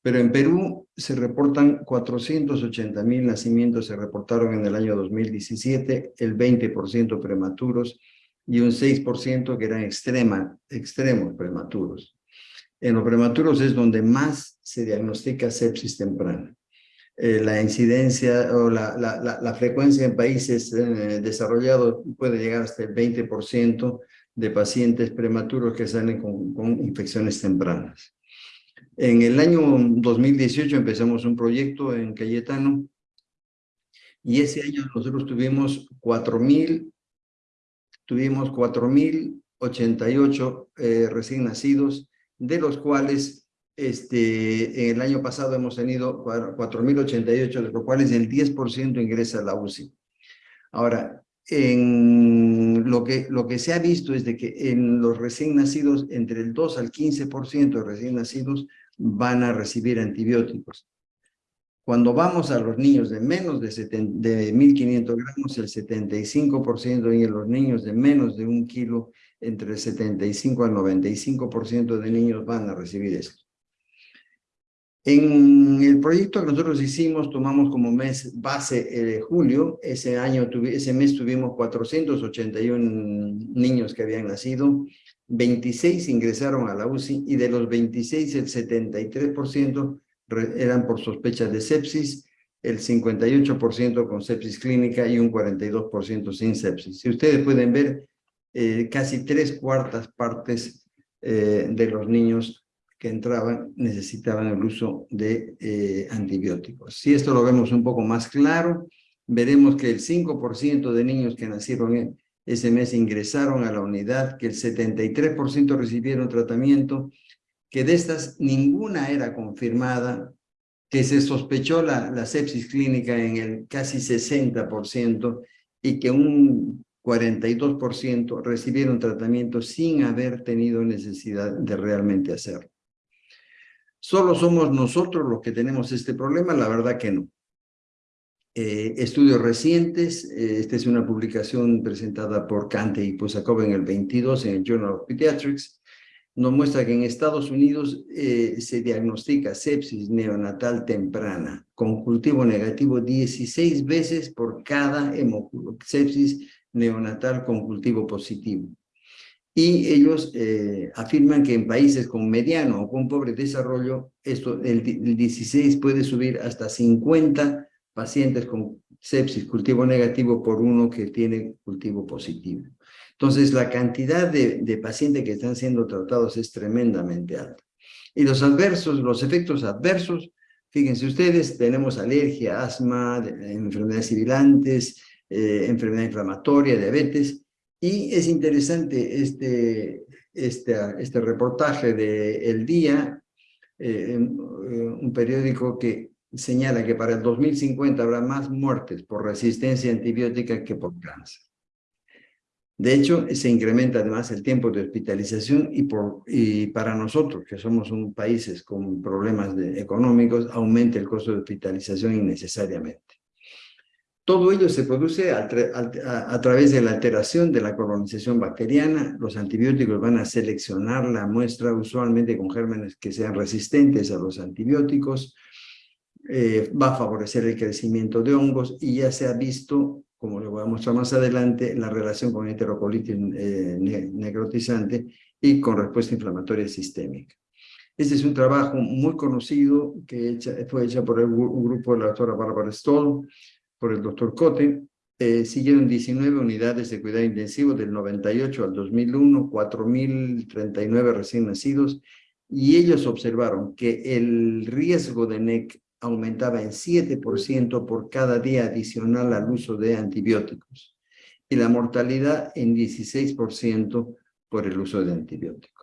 pero en Perú se reportan 480 mil nacimientos, se reportaron en el año 2017, el 20% prematuros y un 6% que eran extremos prematuros. En los prematuros es donde más se diagnostica sepsis temprana. Eh, la incidencia o la, la, frecuencia en países eh, desarrollados puede llegar hasta el 20% de pacientes prematuros que salen con, con, infecciones tempranas. En el año 2018 empezamos un proyecto en Cayetano y ese año nosotros tuvimos 4.000 tuvimos 4.088 eh, recién nacidos, de los cuales este, en el año pasado hemos tenido 4.088, de los cuales el 10% ingresa a la UCI. Ahora, en lo que, lo que se ha visto es de que en los recién nacidos, entre el 2 al 15% de recién nacidos van a recibir antibióticos. Cuando vamos a los niños de menos de, de 1.500 gramos, el 75% y en los niños de menos de un kilo, entre el 75 al 95% de niños van a recibir esto. En el proyecto que nosotros hicimos, tomamos como mes base eh, julio, ese, año ese mes tuvimos 481 niños que habían nacido, 26 ingresaron a la UCI y de los 26 el 73% eran por sospechas de sepsis, el 58% con sepsis clínica y un 42% sin sepsis. Si ustedes pueden ver, eh, casi tres cuartas partes eh, de los niños que entraban necesitaban el uso de eh, antibióticos. Si esto lo vemos un poco más claro, veremos que el 5% de niños que nacieron ese mes ingresaron a la unidad, que el 73% recibieron tratamiento, que de estas ninguna era confirmada, que se sospechó la, la sepsis clínica en el casi 60% y que un 42% recibieron tratamiento sin haber tenido necesidad de realmente hacerlo. ¿Solo somos nosotros los que tenemos este problema? La verdad que no. Eh, estudios recientes, eh, esta es una publicación presentada por Kante y Pusakov en el 22 en el Journal of Pediatrics, nos muestra que en Estados Unidos eh, se diagnostica sepsis neonatal temprana con cultivo negativo 16 veces por cada sepsis neonatal con cultivo positivo y ellos eh, afirman que en países con mediano o con pobre desarrollo, esto, el, 16 puede subir hasta 50 pacientes con sepsis, cultivo negativo, por uno que tiene cultivo positivo. Entonces, la cantidad de, de pacientes que están siendo tratados es tremendamente alta. Y los adversos, los efectos adversos, fíjense ustedes, tenemos alergia, asma, enfermedades sibilantes, eh, enfermedad inflamatoria, diabetes, y es interesante este, este, este reportaje de El Día, eh, eh, un periódico que señala que para el 2050 habrá más muertes por resistencia antibiótica que por cáncer. De hecho, se incrementa además el tiempo de hospitalización y, para nosotros, que somos un países con problemas económicos, aumenta el costo de hospitalización innecesariamente. Todo ello se produce a, través de la alteración de la colonización bacteriana. Los antibióticos van a seleccionar la muestra usualmente con gérmenes que sean resistentes a los antibióticos. Eh, va a favorecer el crecimiento de hongos y ya se ha visto, como lo voy a mostrar más adelante, la relación con heterocolitis eh, necrotizante y con respuesta inflamatoria sistémica. Este es un trabajo muy conocido que fue hecho por el grupo de la doctora Barbara Stoll, por el doctor Cote, eh, siguieron 19 unidades de cuidado intensivo del 98 al 2001, 4.039 recién nacidos, y ellos observaron que el riesgo de NEC aumentaba en 7% por cada día adicional al uso de antibióticos, y la mortalidad en 16% por el uso de antibióticos.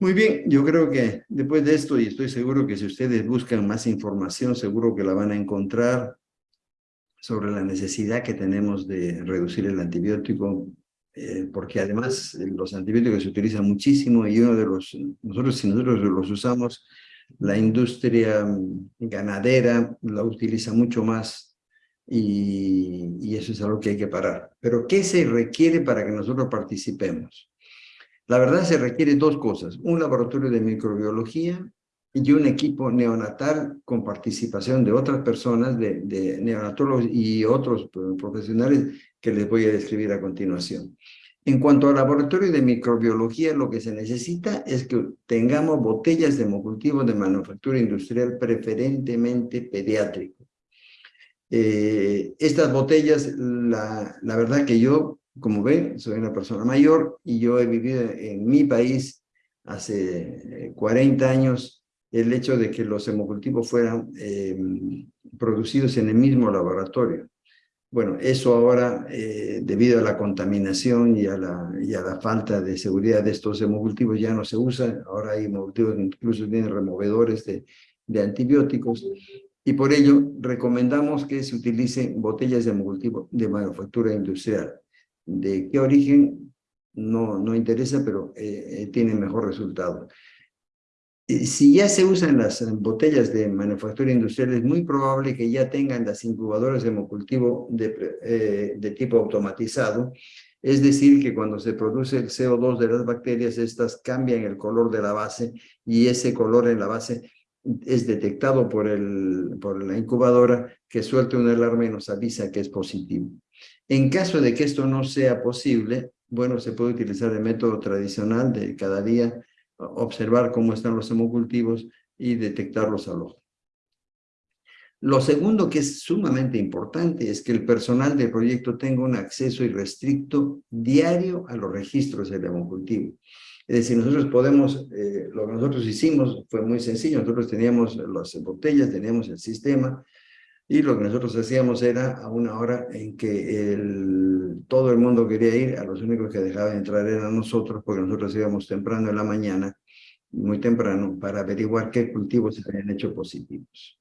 Muy bien, yo creo que después de esto, y estoy seguro que si ustedes buscan más información, seguro que la van a encontrar sobre la necesidad que tenemos de reducir el antibiótico, eh, porque además eh, los antibióticos se utilizan muchísimo y uno de los, nosotros si nosotros los usamos, la industria mm, ganadera la utiliza mucho más y, y eso es algo que hay que parar. Pero ¿qué se requiere para que nosotros participemos? La verdad se requiere dos cosas, un laboratorio de microbiología y un equipo neonatal con participación de otras personas, de, neonatólogos y otros profesionales que les voy a describir a continuación. En cuanto al laboratorio de microbiología, lo que se necesita es que tengamos botellas de hemocultivo de manufactura industrial preferentemente pediátrico. Eh, estas botellas, la, la verdad que yo como ven, soy una persona mayor y yo he vivido en mi país hace 40 eh, años el hecho de que los hemocultivos fueran em, producidos en el mismo laboratorio. Bueno, eso ahora, eh, debido a la contaminación y a la, y a la falta de seguridad de estos hemocultivos, ya no se usa. Ahora hay hemocultivos que incluso tienen removedores de, de antibióticos. Y por ello, recomendamos que se utilicen botellas de hemocultivo de manufactura industrial. ¿De qué origen? No, no interesa, pero eh, eh tiene mejor resultado. Eh, si ya se usan las botellas de manufactura industrial, es muy probable que ya tengan las incubadoras de hemocultivo de, de tipo automatizado, es decir, que cuando se produce el CO2 de las bacterias, estas cambian el color de la base y ese color en la base es detectado por, el, por la incubadora que suelta una alarma y nos avisa que es positivo. En caso de que esto no sea posible, bueno, se puede utilizar el método tradicional de cada día observar cómo están los hemocultivos y detectarlos al ojo. Lo segundo que es sumamente importante es que el personal del proyecto tenga un acceso irrestricto diario a los registros del hemocultivo. Es decir, nosotros podemos, eh, lo que nosotros hicimos fue muy sencillo, nosotros teníamos las botellas, teníamos el sistema, y lo que nosotros hacíamos era a una hora en que el, todo el mundo quería ir, a los únicos que dejaban entrar eran nosotros, porque nosotros íbamos temprano en la mañana, muy temprano, para averiguar qué cultivos se habían hecho positivos.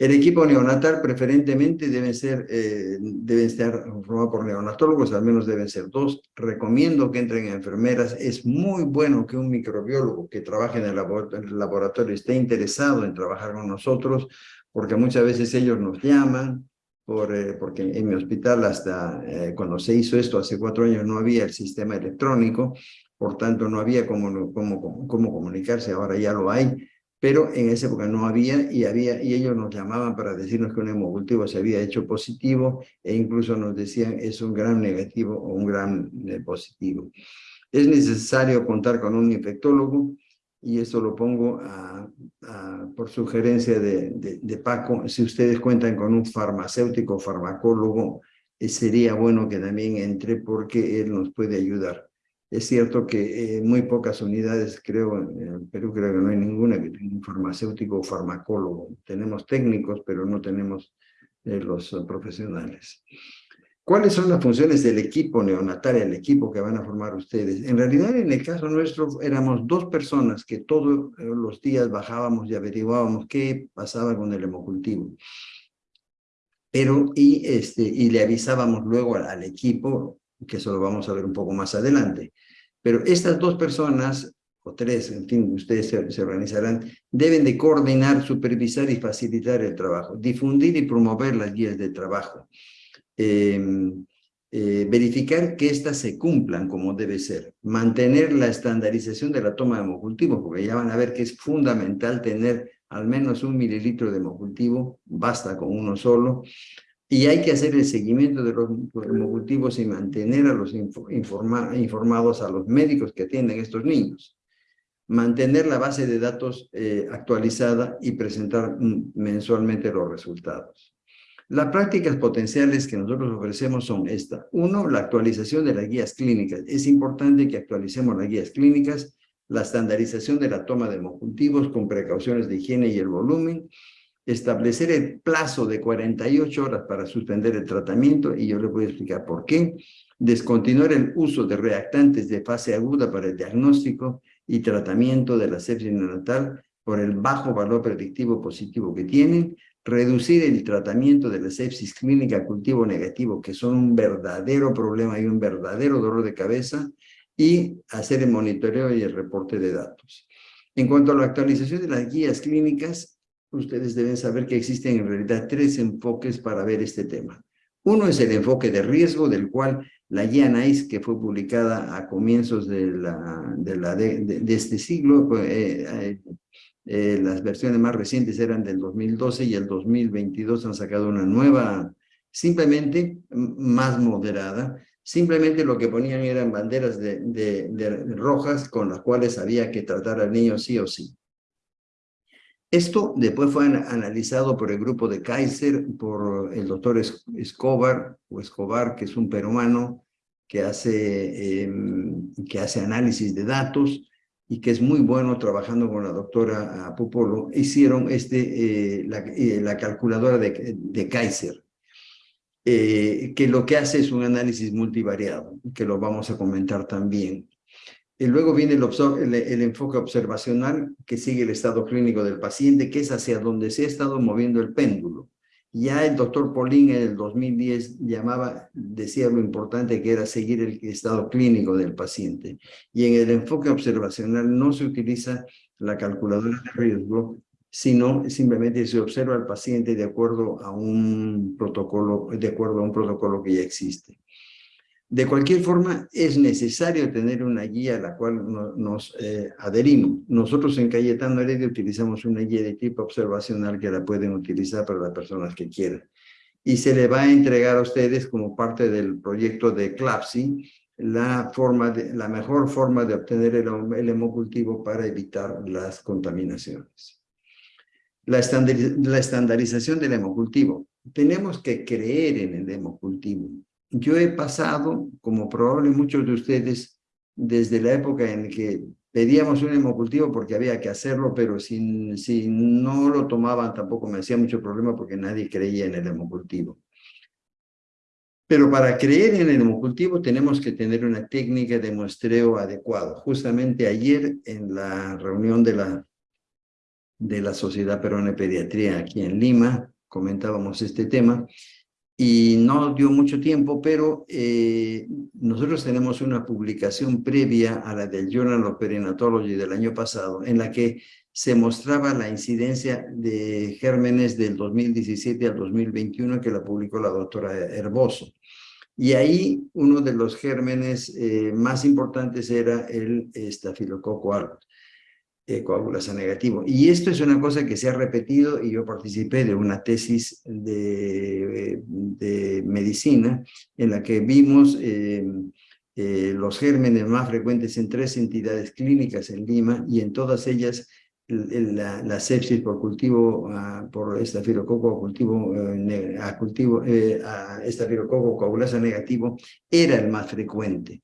El equipo neonatal preferentemente debe ser, eh, deben estar formado por neonatólogos, al menos deben ser dos. Recomiendo que entren enfermeras. Es muy bueno que un microbiólogo que trabaje en el laboratorio esté interesado en trabajar con nosotros, porque muchas veces ellos nos llaman, por, eh, porque en mi hospital hasta eh, cuando se hizo esto hace cuatro años no había el sistema electrónico, por tanto no había cómo, cómo, cómo comunicarse, ahora ya lo hay, pero en esa época no había y, había y ellos nos llamaban para decirnos que un hemocultivo se había hecho positivo e incluso nos decían es un gran negativo o un gran eh, positivo. Es necesario contar con un infectólogo y esto lo pongo por sugerencia de, Paco, si ustedes cuentan con un farmacéutico farmacólogo, eh, sería bueno que también entre porque él nos puede ayudar. Es cierto que en muy pocas unidades, creo, en Perú creo que no hay ninguna que tenga un farmacéutico o farmacólogo. Tenemos técnicos, pero no tenemos eh, los profesionales. ¿Cuáles son las funciones del equipo neonatal, el equipo que van a formar ustedes? En realidad, en el caso nuestro, éramos dos personas que todos los días bajábamos y averiguábamos qué pasaba con el hemocultivo. Pero, y, este, y le avisábamos luego al, equipo, que eso lo vamos a ver un poco más adelante. Pero estas dos personas, o tres, en fin, ustedes se, se organizarán, deben de coordinar, supervisar y facilitar el trabajo, difundir y promover las guías de trabajo eh, verificar que éstas se cumplan como debe ser, mantener la estandarización de la toma de hemocultivo, porque ya van a ver que es fundamental tener al menos un mililitro de hemocultivo, basta con uno solo, y hay que hacer el seguimiento de los hemocultivos y mantener a los informados a los médicos que atienden a estos niños. Mantener la base de datos eh, actualizada y presentar mm, mensualmente los resultados. Las prácticas potenciales que nosotros ofrecemos son esta. Uno, la actualización de las guías clínicas. Es importante que actualicemos las guías clínicas, la estandarización de la toma de hemocultivos con precauciones de higiene y el volumen, establecer el plazo de 48 horas para suspender el tratamiento, y yo le voy a explicar por qué, descontinuar el uso de reactantes de fase aguda para el diagnóstico y tratamiento de la sepsis neonatal por el bajo valor predictivo positivo que tienen, reducir el tratamiento de la sepsis clínica cultivo negativo, que son un verdadero problema y un verdadero dolor de cabeza, y hacer el monitoreo y el reporte de datos. En cuanto a la actualización de las guías clínicas, ustedes deben saber que existen en realidad tres enfoques para ver este tema. Uno es el enfoque de riesgo, del cual la guía NICE, que fue publicada a comienzos de, este siglo, eh, eh, eh, las versiones más recientes eran del 2012 y el 2022 han sacado una nueva, simplemente más moderada. Simplemente lo que ponían eran banderas de, rojas con las cuales había que tratar al niño sí o sí. Esto después fue analizado por el grupo de Kaiser, por el doctor Escobar, o Escobar, que es un peruano que hace, em, que hace análisis de datos, y que es muy bueno trabajando con la doctora ah, Popolo, hicieron este, eh, la, eh, la, calculadora de, de, Kaiser. eh, que lo que hace es un análisis multivariado, que lo vamos a comentar también. Y luego viene el, enfoque observacional que sigue el estado clínico del paciente, que es hacia donde se ha estado moviendo el péndulo. Ya el doctor Paulín en el 2010 llamaba, decía lo importante que era seguir el estado clínico del paciente. Y en el enfoque observacional no se utiliza la calculadora de riesgo, sino simplemente se observa al paciente de acuerdo a un protocolo, de acuerdo a un protocolo que ya existe. De cualquier forma, es necesario tener una guía a la cual nos eh, adherimos. Nosotros en Cayetano Heredia utilizamos una guía de tipo observacional que la pueden utilizar para las personas que quieran. Y se le va a entregar a ustedes como parte del proyecto de CLAPSI la, forma la mejor forma de obtener el, el hemocultivo para evitar las contaminaciones. La, la estandarización del hemocultivo. Tenemos que creer en el hemocultivo yo he pasado, como probablemente muchos de ustedes, desde la época en que pedíamos un hemocultivo porque había que hacerlo, pero si, si no lo tomaban tampoco me hacía mucho problema porque nadie creía en el hemocultivo. Pero para creer en el hemocultivo tenemos que tener una técnica de muestreo adecuado. Justamente ayer en la reunión de la, de la Sociedad Peruana de Pediatría aquí en Lima, comentábamos este tema, y no dio mucho tiempo, pero eh, nosotros tenemos una publicación previa a la del Journal of Perinatology del año pasado, en la que se mostraba la incidencia de gérmenes del 2017 al 2021 que la publicó la doctora Herboso. Y ahí uno de los gérmenes eh, más importantes era el estafilococo aureus eh, coagulasa negativo. Y esto es una cosa que se ha repetido y yo participé de una tesis de, de medicina en la que vimos eh, eh, los gérmenes más frecuentes en tres entidades clínicas en Lima y en todas ellas la, sepsis por cultivo, uh, por estafilococo uh, a cultivo, eh, a estafilococo coagulasa negativo, era el más frecuente.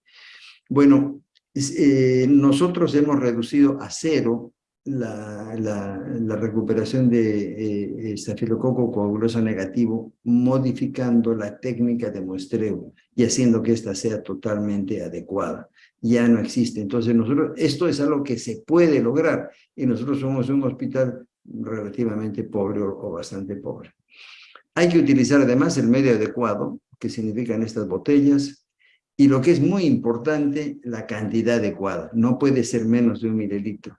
Bueno, eh, nosotros hemos reducido a cero la, la, recuperación de eh, estafilococo coaguloso negativo, modificando la técnica de muestreo y haciendo que ésta sea totalmente adecuada. Ya no existe. Entonces, nosotros, esto es algo que se puede lograr y nosotros somos un hospital relativamente pobre o, o bastante pobre. Hay que utilizar además el medio adecuado, que significan estas botellas, y lo que es muy importante, la cantidad adecuada. No puede ser menos de un mililitro,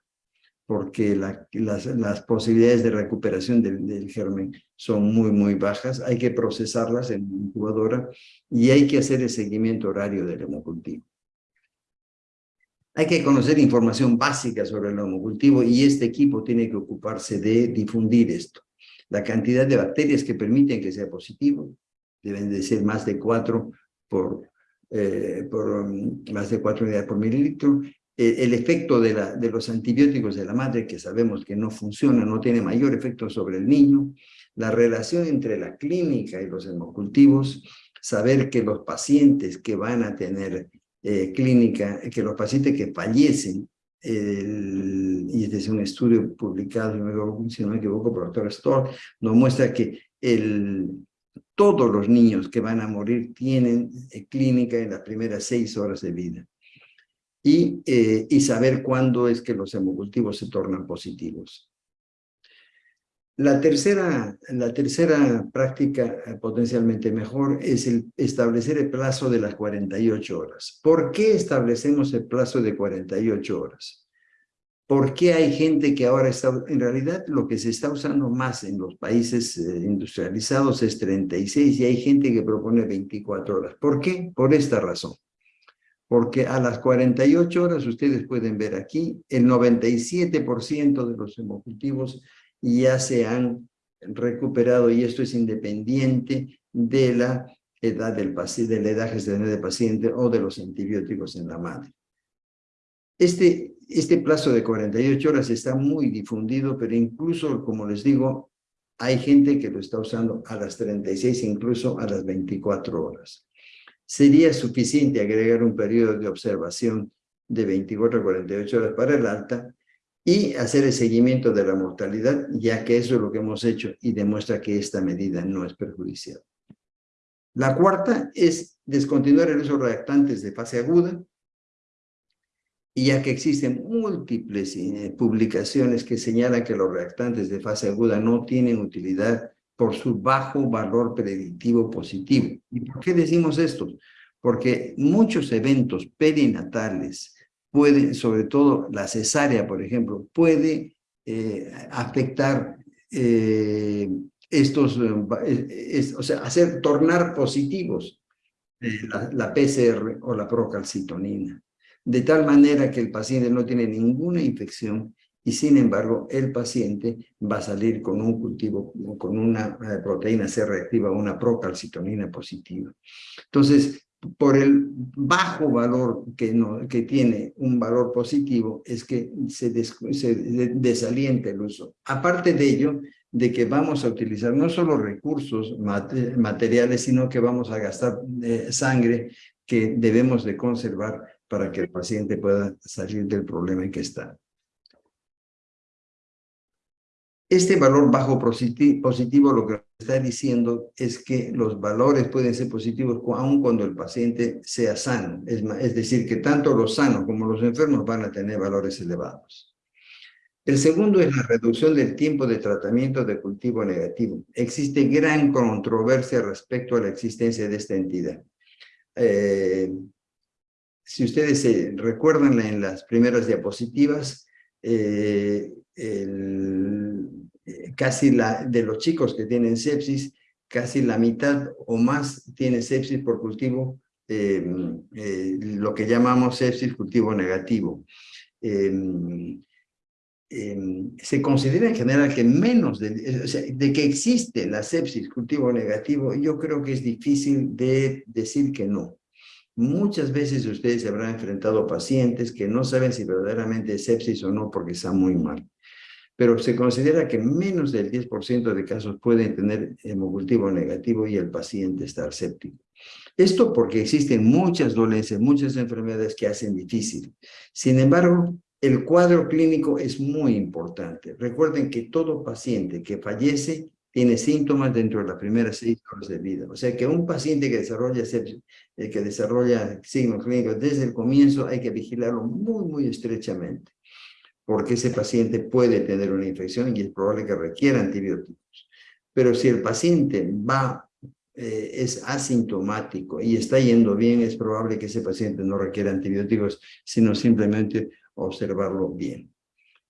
porque las, posibilidades de recuperación del, germen son muy, muy bajas. Hay que procesarlas en incubadora y hay que hacer el seguimiento horario del hemocultivo. Hay que conocer información básica sobre el hemocultivo y este equipo tiene que ocuparse de difundir esto. La cantidad de bacterias que permiten que sea positivo deben de ser más de cuatro por eh, por más de 4 unidades por mililitro. Eh, el efecto de, la, de los antibióticos de la madre, que sabemos que no funciona, no tiene mayor efecto sobre el niño. La relación entre la clínica y los hemocultivos. Saber que los pacientes que van a tener eh, clínica, que los pacientes que fallecen y este es un estudio publicado, si no me equivoco, por el doctor Stoll, nos muestra que el, todos los niños que van a morir tienen eh, clínica en las primeras seis horas de vida. Y, eh, y saber cuándo es que los hemocultivos se tornan positivos. La tercera, la tercera práctica eh, potencialmente mejor es el establecer el plazo de las 48 horas. ¿Por qué establecemos el plazo de 48 horas? ¿Por qué hay gente que ahora está, en realidad lo que se está usando más en los países eh, industrializados es 36 y hay gente que propone 24 horas? ¿Por qué? Por esta razón. Porque a las 48 horas, ustedes pueden ver aquí, el 97% de los hemocultivos ya se han recuperado y esto es independiente de la edad del paciente, de la edad gestacional del paciente o de los antibióticos en la madre. Este, este plazo de 48 horas está muy difundido, pero incluso, como les digo, hay gente que lo está usando a las 36, incluso a las 24 horas. Sería suficiente agregar un periodo de observación de 24 a 48 horas para el alta y hacer el seguimiento de la mortalidad, ya que eso es lo que hemos hecho y demuestra que esta medida no es perjudicial. La cuarta es descontinuar el uso de reactantes de fase aguda, y ya que existen múltiples eh, publicaciones que señalan que los reactantes de fase aguda no tienen utilidad por su bajo valor predictivo positivo. ¿Y por qué decimos esto? Porque muchos eventos perinatales pueden, sobre todo la cesárea, por ejemplo, puede eh, afectar eh, estos, o sea, hacer tornar positivos la, la PCR o la procalcitonina de tal manera que el paciente no tiene ninguna infección y sin embargo el paciente va a salir con un cultivo, con una eh, proteína C reactiva, una procalcitonina positiva. Entonces, por el bajo valor que, no, que tiene un valor positivo, es que se, desalienta el uso. Aparte de ello, de que vamos a utilizar no solo recursos materiales, sino que vamos a gastar eh, sangre que debemos de conservar para que el paciente pueda salir del problema en que está. Este valor bajo positivo lo que está diciendo es que los valores pueden ser positivos aun cuando el paciente sea sano. Es, es decir, que tanto los sanos como los enfermos van a tener valores elevados. El segundo es la reducción del tiempo de tratamiento de cultivo negativo. Existe gran controversia respecto a la existencia de esta entidad. Eh, si ustedes se recuerdan en las primeras diapositivas, eh, casi la, de los chicos que tienen sepsis, casi la mitad o más tiene sepsis por cultivo, eh, eh, lo que llamamos sepsis cultivo negativo. se considera en general que menos de que existe la sepsis cultivo negativo, yo creo que es difícil de decir que no. Muchas veces ustedes se habrán enfrentado a pacientes que no saben si verdaderamente es sepsis o no porque está muy mal. Pero se considera que menos del 10% de casos pueden tener hemocultivo negativo y el paciente estar séptico. Esto porque existen muchas dolencias, muchas enfermedades que hacen difícil. Sin embargo, el cuadro clínico es muy importante. Recuerden que todo paciente que fallece tiene síntomas dentro de las primeras seis horas de vida. O sea que un paciente que desarrolla, eh, que desarrolla signos clínicos desde el comienzo hay que vigilarlo muy, muy estrechamente, porque ese paciente puede tener una infección y es probable que requiera antibióticos. Pero si el paciente va, eh, es asintomático y está yendo bien, es probable que ese paciente no requiera antibióticos, sino simplemente observarlo bien.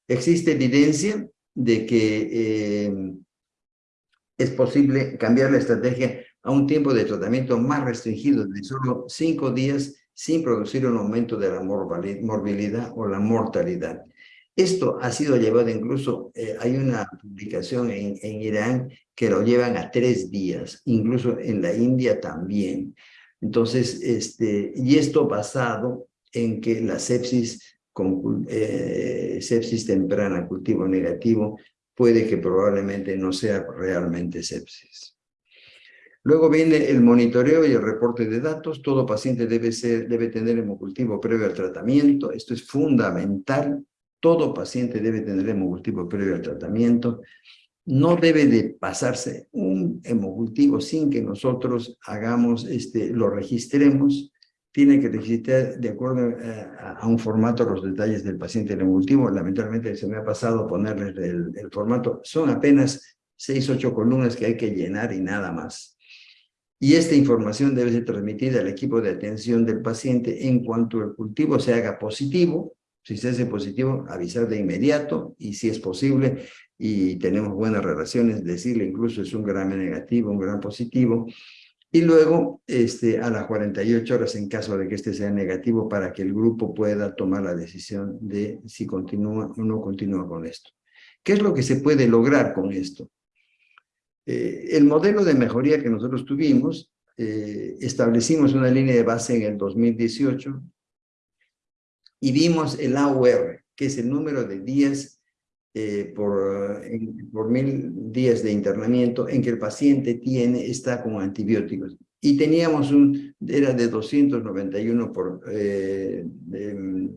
Existe evidencia de que eh, es posible cambiar la estrategia a un tiempo de tratamiento más restringido de solo cinco días sin producir un aumento de la morbilidad o la mortalidad. Esto ha sido llevado incluso, eh, hay una publicación en, Irán que lo llevan a tres días, incluso en la India también. Entonces, este, y esto basado en que la sepsis, con, eh, sepsis temprana, cultivo negativo, puede que probablemente no sea realmente sepsis. Luego viene el monitoreo y el reporte de datos. Todo paciente debe, tener hemocultivo previo al tratamiento. Esto es fundamental. Todo paciente debe tener hemocultivo previo al tratamiento. No debe de pasarse un hemocultivo sin que nosotros hagamos, este, lo registremos tiene que registrar de acuerdo eh, a, un formato los detalles del paciente emultivo. Lamentablemente se me ha pasado ponerles el, el formato. Son apenas seis, ocho columnas que hay que llenar y nada más. Y esta información debe ser transmitida al equipo de atención del paciente en cuanto el cultivo se haga positivo. Si se hace positivo, avisar de inmediato y si es posible y tenemos buenas relaciones, decirle incluso es un gran negativo, un gran positivo, y luego este, a las 48 horas en caso de que este sea negativo para que el grupo pueda tomar la decisión de si continúa o no continúa con esto. ¿Qué es lo que se puede lograr con esto? Eh, el modelo de mejoría que nosotros tuvimos, eh, establecimos una línea de base en el 2018 y vimos el AUR, que es el número de días eh, por, por mil días de internamiento en que el paciente tiene, está con antibióticos. Y teníamos un, era de 291 por, eh, de,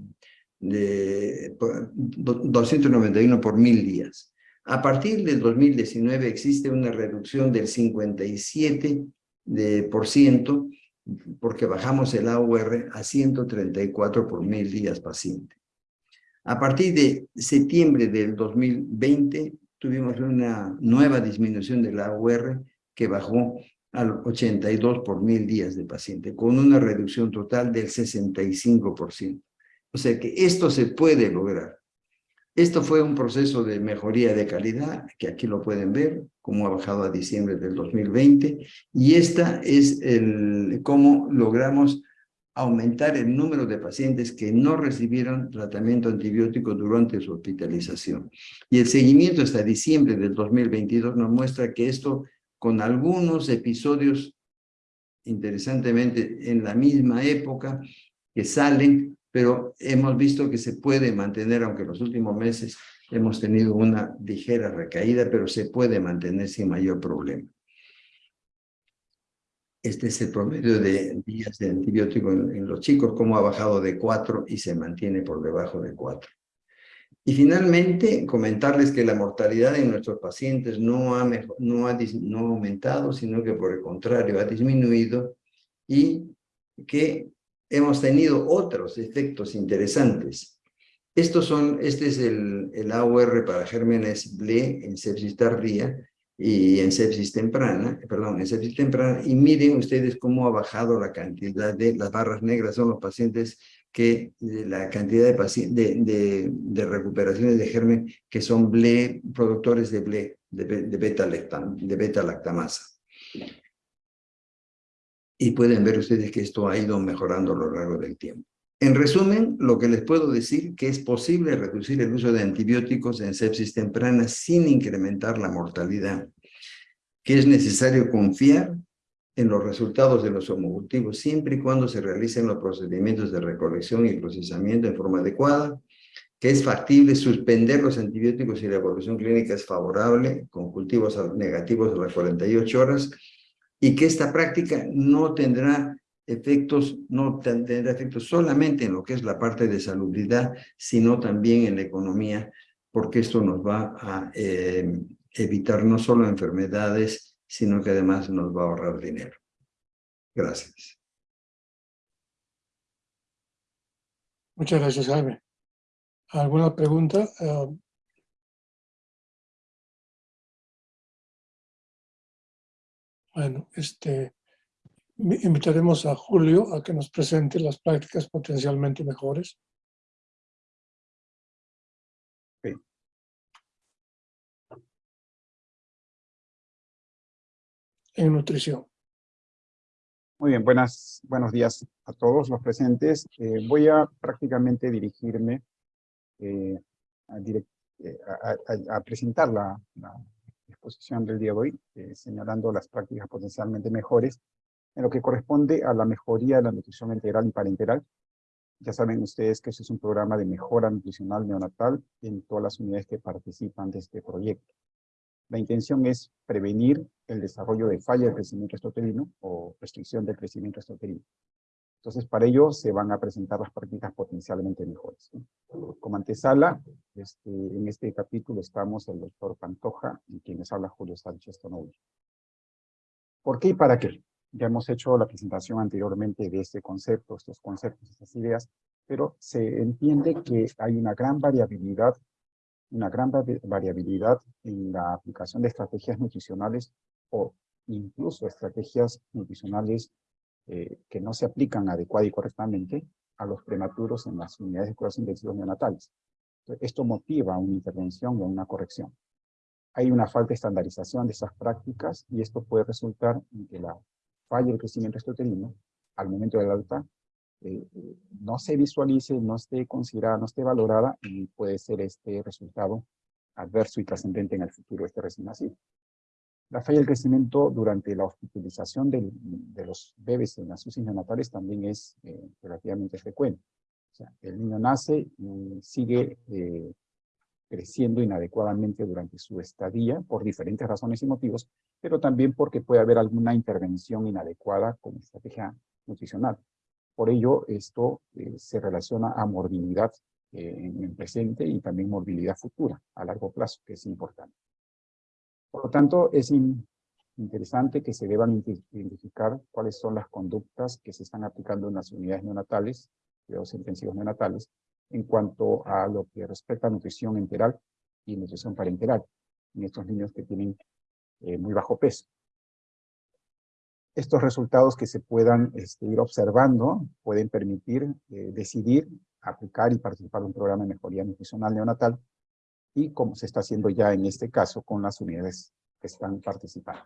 291 por mil días. A partir del 2019 existe una reducción del 57 de por ciento, porque bajamos el AUR a 134 por mil días paciente. A partir de septiembre del 2020, tuvimos una nueva disminución del AUR que bajó al 82 por mil días de paciente, con una reducción total del 65%. O sea que esto se puede lograr. Esto fue un proceso de mejoría de calidad, que aquí lo pueden ver, cómo ha bajado a diciembre del 2020, y esta es el cómo logramos aumentar el número de pacientes que no recibieron tratamiento antibiótico durante su hospitalización. Y el seguimiento hasta diciembre del 2022 nos muestra que esto, con algunos episodios, interesantemente, en la misma época, que salen, pero hemos visto que se puede mantener, aunque en los últimos meses hemos tenido una ligera recaída, pero se puede mantener sin mayor problema. Este es el promedio de días de antibiótico en, los chicos, cómo ha bajado de 4 y se mantiene por debajo de 4. Y finalmente, comentarles que la mortalidad en nuestros pacientes no ha, no ha, no aumentado, sino que por el contrario ha disminuido y que hemos tenido otros efectos interesantes. Estos son, este es el, el para gérmenes BLE en sepsis tardía y en sepsis temprana, perdón, en sepsis temprana, y miren ustedes cómo ha bajado la cantidad de, las barras negras son los pacientes que, la cantidad de, de, de, recuperaciones de germen que son BLE, productores de BLE, de, de beta-lactamasa. y pueden ver ustedes que esto ha ido mejorando a lo largo del tiempo. En resumen, lo que les puedo decir que es posible reducir el uso de antibióticos en sepsis temprana sin incrementar la mortalidad, que es necesario confiar en los resultados de los homocultivos siempre y cuando se realicen los procedimientos de recolección y procesamiento en forma adecuada, que es factible suspender los antibióticos y la evolución clínica es favorable con cultivos negativos a las 48 horas y que esta práctica no tendrá efectos, no tendrá efectos solamente en lo que es la parte de salubridad, sino también en la economía, porque esto nos va a eh, evitar no solo enfermedades, sino que además nos va a ahorrar dinero. Gracias. Muchas gracias, Jaime. ¿Alguna pregunta? Ah, bueno, este, invitaremos a Julio a que nos presente las prácticas potencialmente mejores. En nutrición. Muy bien, buenas, buenos días a todos los presentes. Eh, voy a prácticamente dirigirme eh, eh, a, presentar la, la, exposición del día de hoy, señalando las prácticas potencialmente mejores en lo que corresponde a la mejoría de la nutrición integral y parenteral. Ya saben ustedes que este es un programa de mejora nutricional neonatal en todas las unidades que participan de este proyecto. La intención es prevenir el desarrollo de falla de crecimiento estoterino o restricción del crecimiento estoterino. Entonces, para ello se van a presentar las prácticas potencialmente mejores. Como antesala, este, en este capítulo estamos el doctor Pantoja y quienes habla Julio Sánchez Tonovi. ¿Por qué y para qué? Ya hemos hecho la presentación anteriormente de este concepto, estos conceptos, estas ideas, pero se entiende que hay una gran variabilidad, una gran variabilidad en la aplicación de estrategias nutricionales o incluso estrategias nutricionales eh, que no se aplican adecuada y correctamente a los prematuros en las unidades de cuidados intensivos neonatales. Esto motiva una intervención o una corrección. Hay una falta de estandarización de esas prácticas y esto puede resultar en que la falla el crecimiento estoterino al momento del alta eh, no se visualice, no esté considerada, no esté valorada y puede ser este resultado adverso y trascendente en el futuro este recién nacido. La falla del crecimiento durante la hospitalización de los bebés en las UCI neonatales también es eh, relativamente frecuente. O sea, el niño nace y sigue eh, creciendo inadecuadamente durante su estadía por diferentes razones y motivos, pero también porque puede haber alguna intervención inadecuada con estrategia nutricional. Por ello, esto eh, se relaciona a morbilidad eh, en el presente y también morbilidad futura a largo plazo, que es importante. Por lo tanto, es interesante que se deban identificar cuáles son las conductas que se están aplicando en las unidades neonatales, cuidados intensivos neonatales, en cuanto a lo que respecta a nutrición enteral y nutrición parenteral, en estos niños que tienen eh, muy bajo peso. Estos resultados que se puedan este, ir observando pueden permitir eh, decidir aplicar y participar en un programa de mejoría nutricional neonatal y como se está haciendo ya en este caso con las unidades que están participando.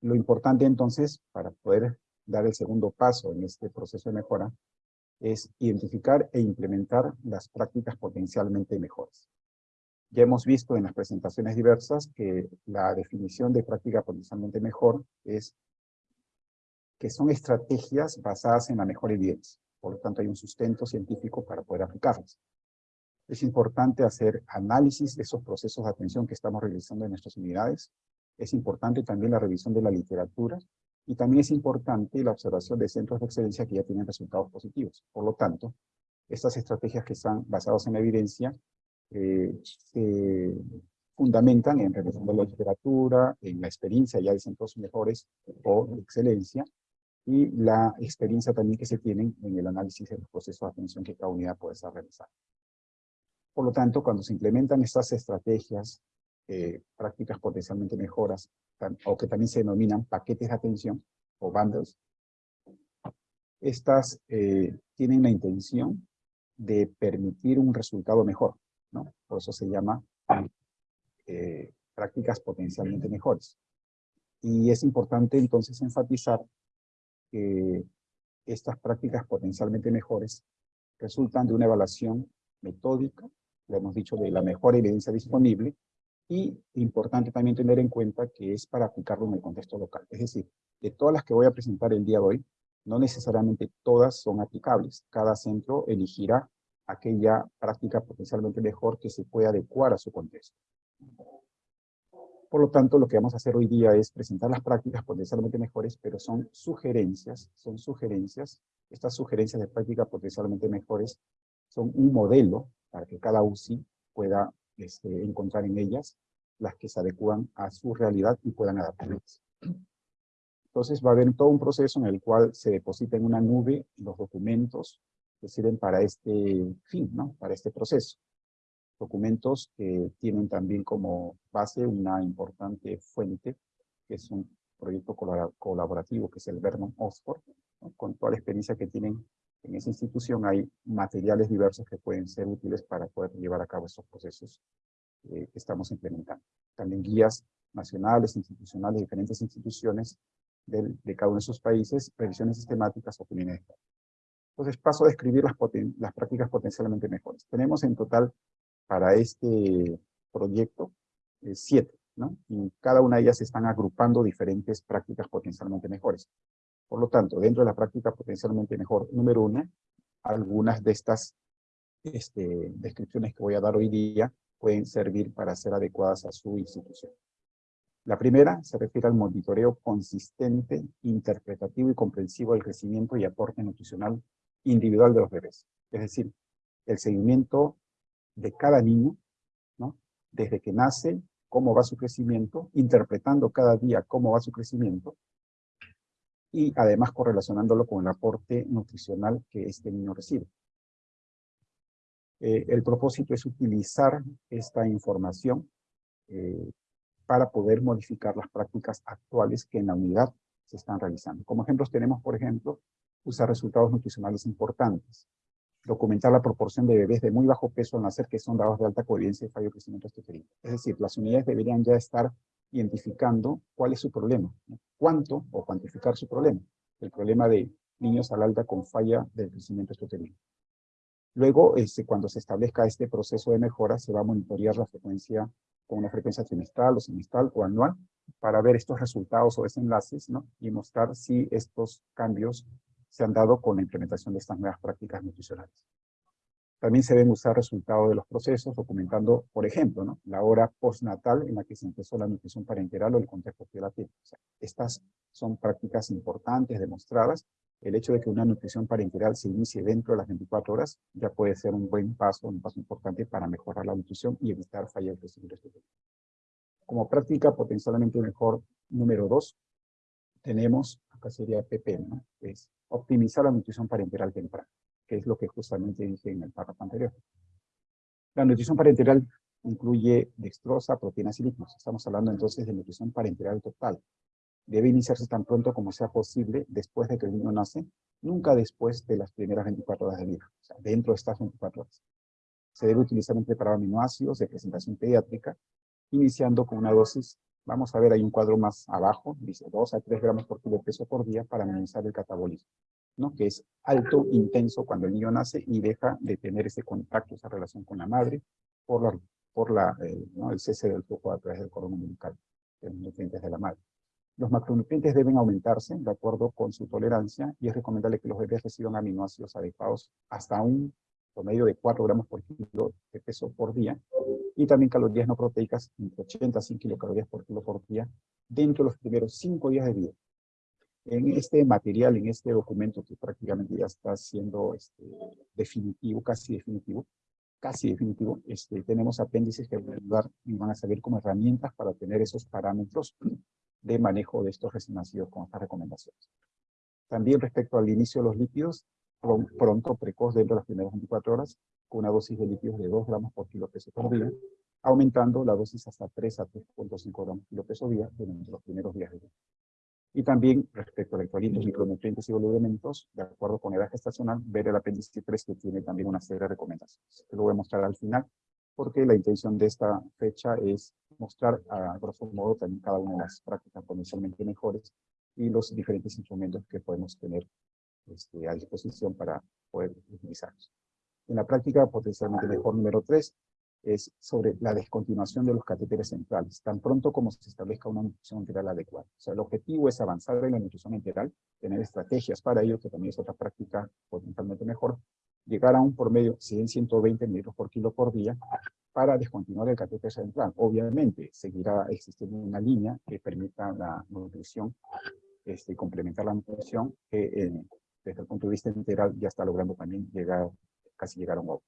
Lo importante entonces, para poder dar el segundo paso en este proceso de mejora, es identificar e implementar las prácticas potencialmente mejores. Ya hemos visto en las presentaciones diversas que la definición de práctica potencialmente mejor es que son estrategias basadas en la mejor evidencia. Por lo tanto, hay un sustento científico para poder aplicarlas. Es importante hacer análisis de esos procesos de atención que estamos realizando en nuestras unidades. Es importante también la revisión de la literatura y también es importante la observación de centros de excelencia que ya tienen resultados positivos. Por lo tanto, estas estrategias que están basadas en la evidencia eh, se fundamentan en revisión de la literatura, en la experiencia ya de centros mejores o excelencia, y la experiencia también que se tienen en el análisis de los procesos de atención que cada unidad puede estar realizando. Por lo tanto, cuando se implementan estas estrategias, eh, prácticas potencialmente mejoras, o que también se denominan paquetes de atención, o bundles, estas eh, tienen la intención de permitir un resultado mejor. Por eso se llama eh, prácticas potencialmente mejores. Y es importante entonces enfatizar que estas prácticas potencialmente mejores resultan de una evaluación metódica, le hemos dicho, de la mejor evidencia disponible, y importante también tener en cuenta que es para aplicarlo en el contexto local. Es decir, de todas las que voy a presentar el día de hoy, no necesariamente todas son aplicables. Cada centro elegirá aquella práctica potencialmente mejor que se pueda adecuar a su contexto. Por lo tanto, lo que vamos a hacer hoy día es presentar las prácticas potencialmente mejores, pero son sugerencias, son sugerencias. Estas sugerencias de práctica potencialmente mejores son un modelo para que cada UCI pueda este, encontrar en ellas las que se adecúan a su realidad y puedan adaptarlas. Entonces va a haber todo un proceso en el cual se deposita en una nube los documentos que sirven para este fin, ¿no? para este proceso documentos que tienen también como base una importante fuente, que es un proyecto colaborativo, que es el Vernon Oxford, con toda la experiencia que tienen en esa institución, hay materiales diversos que pueden ser útiles para poder llevar a cabo esos procesos eh, que estamos implementando. También guías nacionales, institucionales, diferentes instituciones de cada uno de esos países, revisiones sistemáticas, opiniones. Entonces paso a describir las, las prácticas potencialmente mejores. Tenemos en total para este proyecto eh, siete, ¿no? Y cada una de ellas están agrupando diferentes prácticas potencialmente mejores. Por lo tanto, dentro de la práctica potencialmente mejor número uno, algunas de estas este, descripciones que voy a dar hoy día pueden servir para ser adecuadas a su institución. La primera se refiere al monitoreo consistente, interpretativo y comprensivo del crecimiento y aporte nutricional individual de los bebés. Es decir, el seguimiento de cada niño, ¿no? Desde que nace, cómo va su crecimiento, interpretando cada día cómo va su crecimiento, y además correlacionándolo con el aporte nutricional que este niño recibe. Eh, el propósito es utilizar esta información eh, para poder modificar las prácticas actuales que en la unidad se están realizando. Como ejemplos tenemos, por ejemplo, usar resultados nutricionales importantes, documentar la proporción de bebés de muy bajo peso al nacer que son dados de alta coherencia y fallo de crecimiento extrauterino. Es decir, las unidades deberían ya estar identificando cuál es su problema, cuánto o cuantificar su problema, el problema de niños al alta con falla del crecimiento extrauterino. Luego, este, cuando se establezca este proceso de mejora, se va a monitorear la frecuencia con una frecuencia trimestral o semestral o anual para ver estos resultados o desenlaces ¿no? y mostrar si estos cambios se han dado con la implementación de estas nuevas prácticas nutricionales. También se deben usar resultados de los procesos, documentando, por ejemplo, la hora postnatal en la que se empezó la nutrición parenteral o el contexto de la piel. estas son prácticas importantes, demostradas. El hecho de que una nutrición parenteral se inicie dentro de las 24 horas ya puede ser un buen paso, un paso importante para mejorar la nutrición y evitar fallas de crecimiento. Como práctica potencialmente mejor número dos, tenemos, acá sería PP, ¿no? Es optimizar la nutrición parenteral temprana, que es lo que justamente dije en el párrafo anterior. La nutrición parenteral incluye dextrosa, proteínas y lípidos. Estamos hablando entonces de nutrición parenteral total. Debe iniciarse tan pronto como sea posible después de que el niño nace, nunca después de las primeras 24 horas de vida, o sea, dentro de estas 24 horas. Se debe utilizar un preparado aminoácidos de presentación pediátrica, iniciando con una dosis, vamos a ver, hay un cuadro más abajo, dice 2 a 3 gramos por kilo de peso por día para minimizar el catabolismo, ¿no? que es alto, intenso cuando el niño nace y deja de tener ese contacto, esa relación con la madre, por la por la, eh, el cese del flujo a través del cordón umbilical de los nutrientes de la madre. Los macronutrientes deben aumentarse de acuerdo con su tolerancia y es recomendable que los bebés reciban aminoácidos adecuados hasta un promedio de 4 gramos por kilo de peso por día y también calorías no proteicas entre 80 a 100 kilocalorías por kilo por día dentro de los primeros 5 días de vida. En este material, en este documento que prácticamente ya está siendo este, definitivo, casi definitivo, casi definitivo, este, tenemos apéndices que van a ayudar y van a servir como herramientas para tener esos parámetros de manejo de estos recién nacidos con estas recomendaciones. También respecto al inicio de los lípidos, pronto, precoz, dentro de las primeras 24 horas, con una dosis de lípidos de 2 gramos por kilo peso por día, aumentando la dosis hasta 3 a 3.5 gramos por kilo peso día durante los primeros días de vida. Y también, respecto a electrolitos, micronutrientes y oligoelementos, de acuerdo con edad gestacional, ver el apéndice 3 que tiene también una serie de recomendaciones. Lo voy a mostrar al final, porque la intención de esta fecha es mostrar a grosso modo también cada una de las prácticas potencialmente mejores y los diferentes instrumentos que podemos tener este, a disposición para poder utilizarlos. En la práctica potencialmente mejor número 3, es sobre la descontinuación de los catéteres centrales, tan pronto como se establezca una nutrición enteral adecuada. O sea, el objetivo es avanzar en la nutrición enteral, tener estrategias para ello, que también es otra práctica potencialmente mejor, llegar a un promedio 100-120 mililitros por kilo por día para descontinuar el catéter central. Obviamente, seguirá existiendo una línea que permita la nutrición, este, complementar la nutrición, que eh, desde el punto de vista integral ya está logrando también llegar, casi llegar a un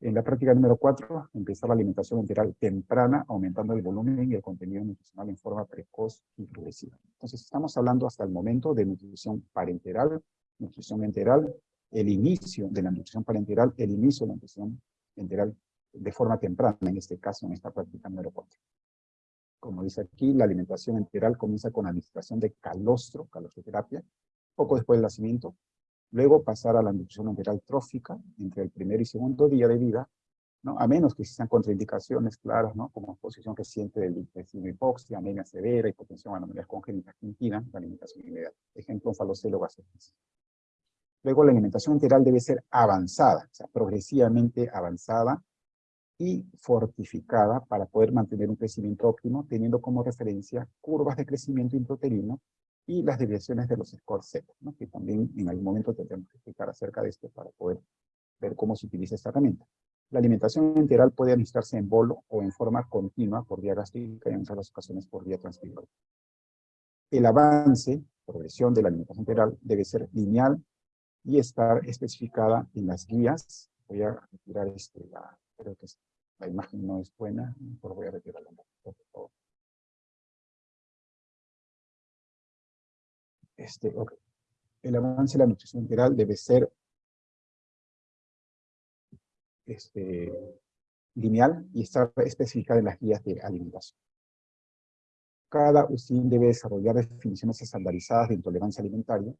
en la práctica número 4, empezar la alimentación enteral temprana, aumentando el volumen y el contenido nutricional en forma precoz y progresiva. Entonces, estamos hablando hasta el momento de nutrición parenteral, nutrición enteral, el inicio de la nutrición parenteral, el inicio de la nutrición enteral de forma temprana, en este caso, en esta práctica número 4. Como dice aquí, la alimentación enteral comienza con la administración de calostro, calostroterapia, poco después del nacimiento, Luego pasar a la nutrición enteral trófica entre el primer y segundo día de vida, ¿no? a menos que existan contraindicaciones claras, ¿no? como exposición reciente del intestino hipoxia, anemia severa, hipotensión, anomalías congénitas que impidan la alimentación inmediata. Ejemplo, falocelo gastritis. Luego la alimentación enteral debe ser avanzada, o sea, progresivamente avanzada y fortificada para poder mantener un crecimiento óptimo, teniendo como referencia curvas de crecimiento intrauterino y las desviaciones de los scores ¿no? que también en algún momento tendremos que explicar acerca de esto para poder ver cómo se utiliza esta herramienta. La alimentación enteral puede administrarse en bolo o en forma continua por vía gástrica y en otras ocasiones por vía transmisible. El avance, progresión de la alimentación enteral debe ser lineal y estar especificada en las guías. Voy a retirar este, la, creo que la imagen no es buena, por voy a retirarla, por favor. Este, El avance de la nutrición integral debe ser este, lineal y estar especificada en las guías de alimentación. Cada UCIN debe desarrollar definiciones estandarizadas de intolerancia alimentaria,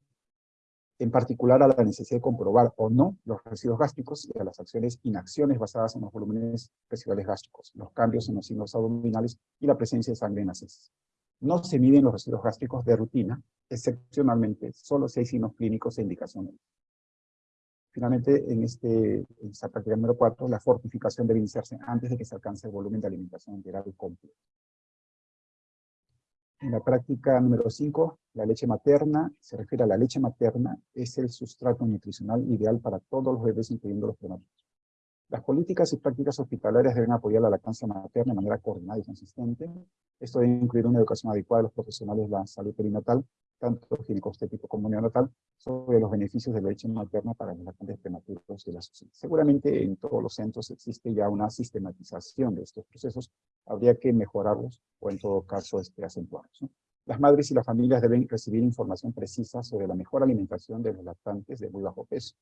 en particular a la necesidad de comprobar o no los residuos gástricos y a las acciones inacciones basadas en los volúmenes residuales gástricos, los cambios en los signos abdominales y la presencia de sangre en las heces. No se miden los residuos gástricos de rutina, excepcionalmente, solo hay signos clínicos e indicaciones. Finalmente, en, este, en esta práctica número 4, la fortificación debe iniciarse antes de que se alcance el volumen de alimentación integral completo. En la práctica número 5, la leche materna, se refiere a la leche materna, es el sustrato nutricional ideal para todos los bebés, incluyendo los prematuros. Las políticas y prácticas hospitalarias deben apoyar la lactancia materna de manera coordinada y consistente. Esto debe incluir una educación adecuada de los profesionales de la salud perinatal, tanto ginecostético como neonatal, sobre los beneficios de la leche materna para los lactantes prematuros de la sociedad. Seguramente en todos los centros existe ya una sistematización de estos procesos habría que mejorarlos o en todo caso este, acentuarlos. Las madres y las familias deben recibir información precisa sobre la mejor alimentación de los lactantes de muy bajo peso.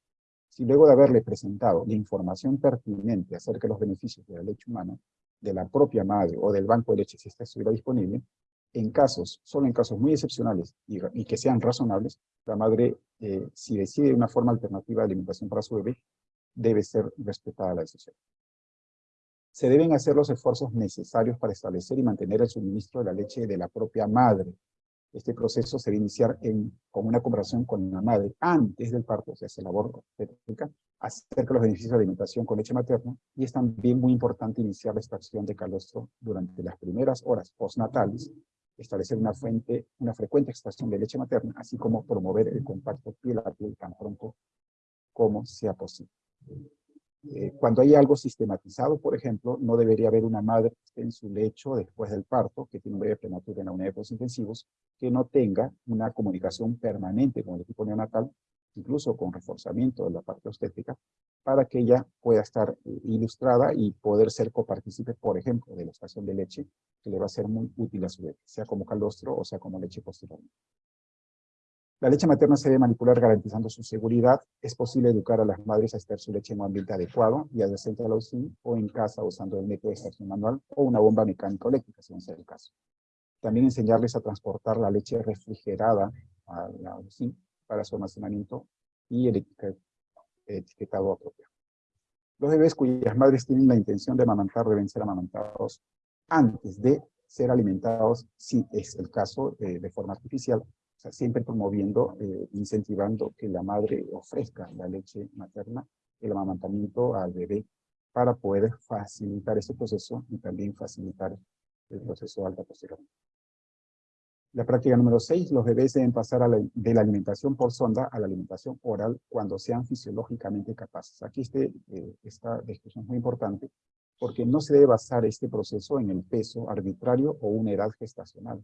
Si luego de haberle presentado la información pertinente acerca de los beneficios de la leche humana, de la propia madre o del banco de leche si esta estuviera disponible, en casos, solo en casos muy excepcionales y, que sean razonables, la madre, eh, si decide una forma alternativa de alimentación para su bebé, debe ser respetada la decisión. Se deben hacer los esfuerzos necesarios para establecer y mantener el suministro de la leche de la propia madre. Este proceso se debe iniciar en, con una conversación con la madre antes del parto, o sea, se labor técnica, acerca de los beneficios de alimentación con leche materna, y es también muy importante iniciar la extracción de calostro durante las primeras horas postnatales establecer una, fuente, una frecuente extracción de leche materna, así como promover el contacto piel a piel tan pronto como sea posible. Eh, cuando hay algo sistematizado, por ejemplo, no debería haber una madre en su lecho después del parto, que tiene un bebé prematuro en la unidad de cuidados intensivos, que no tenga una comunicación permanente con el equipo neonatal, incluso con reforzamiento de la parte obstétrica, para que ella pueda estar eh, ilustrada y poder ser copartícipe, por ejemplo, de la estación de leche, que le va a ser muy útil a su bebé, sea como calostro o sea como leche posterior. La leche materna se debe manipular garantizando su seguridad. Es posible educar a las madres a extraer su leche en un ambiente adecuado y adyacente a la UCI o en casa usando el método de extracción manual o una bomba mecánica o eléctrica, según sea el caso. También enseñarles a transportar la leche refrigerada a la UCI para su almacenamiento y el etiquetado apropiado. Los bebés cuyas madres tienen la intención de amamantar deben ser amamantados antes de ser alimentados, si es el caso, eh, de forma artificial, o sea, siempre promoviendo, eh, incentivando que la madre ofrezca la leche materna, el amamantamiento al bebé, para poder facilitar ese proceso y también facilitar el proceso de alta posteriormente. La práctica número 6, los bebés deben pasar de la alimentación por sonda a la alimentación oral cuando sean fisiológicamente capaces. Aquí este, eh, esta descripción es muy importante porque no se debe basar este proceso en el peso arbitrario o una edad gestacional.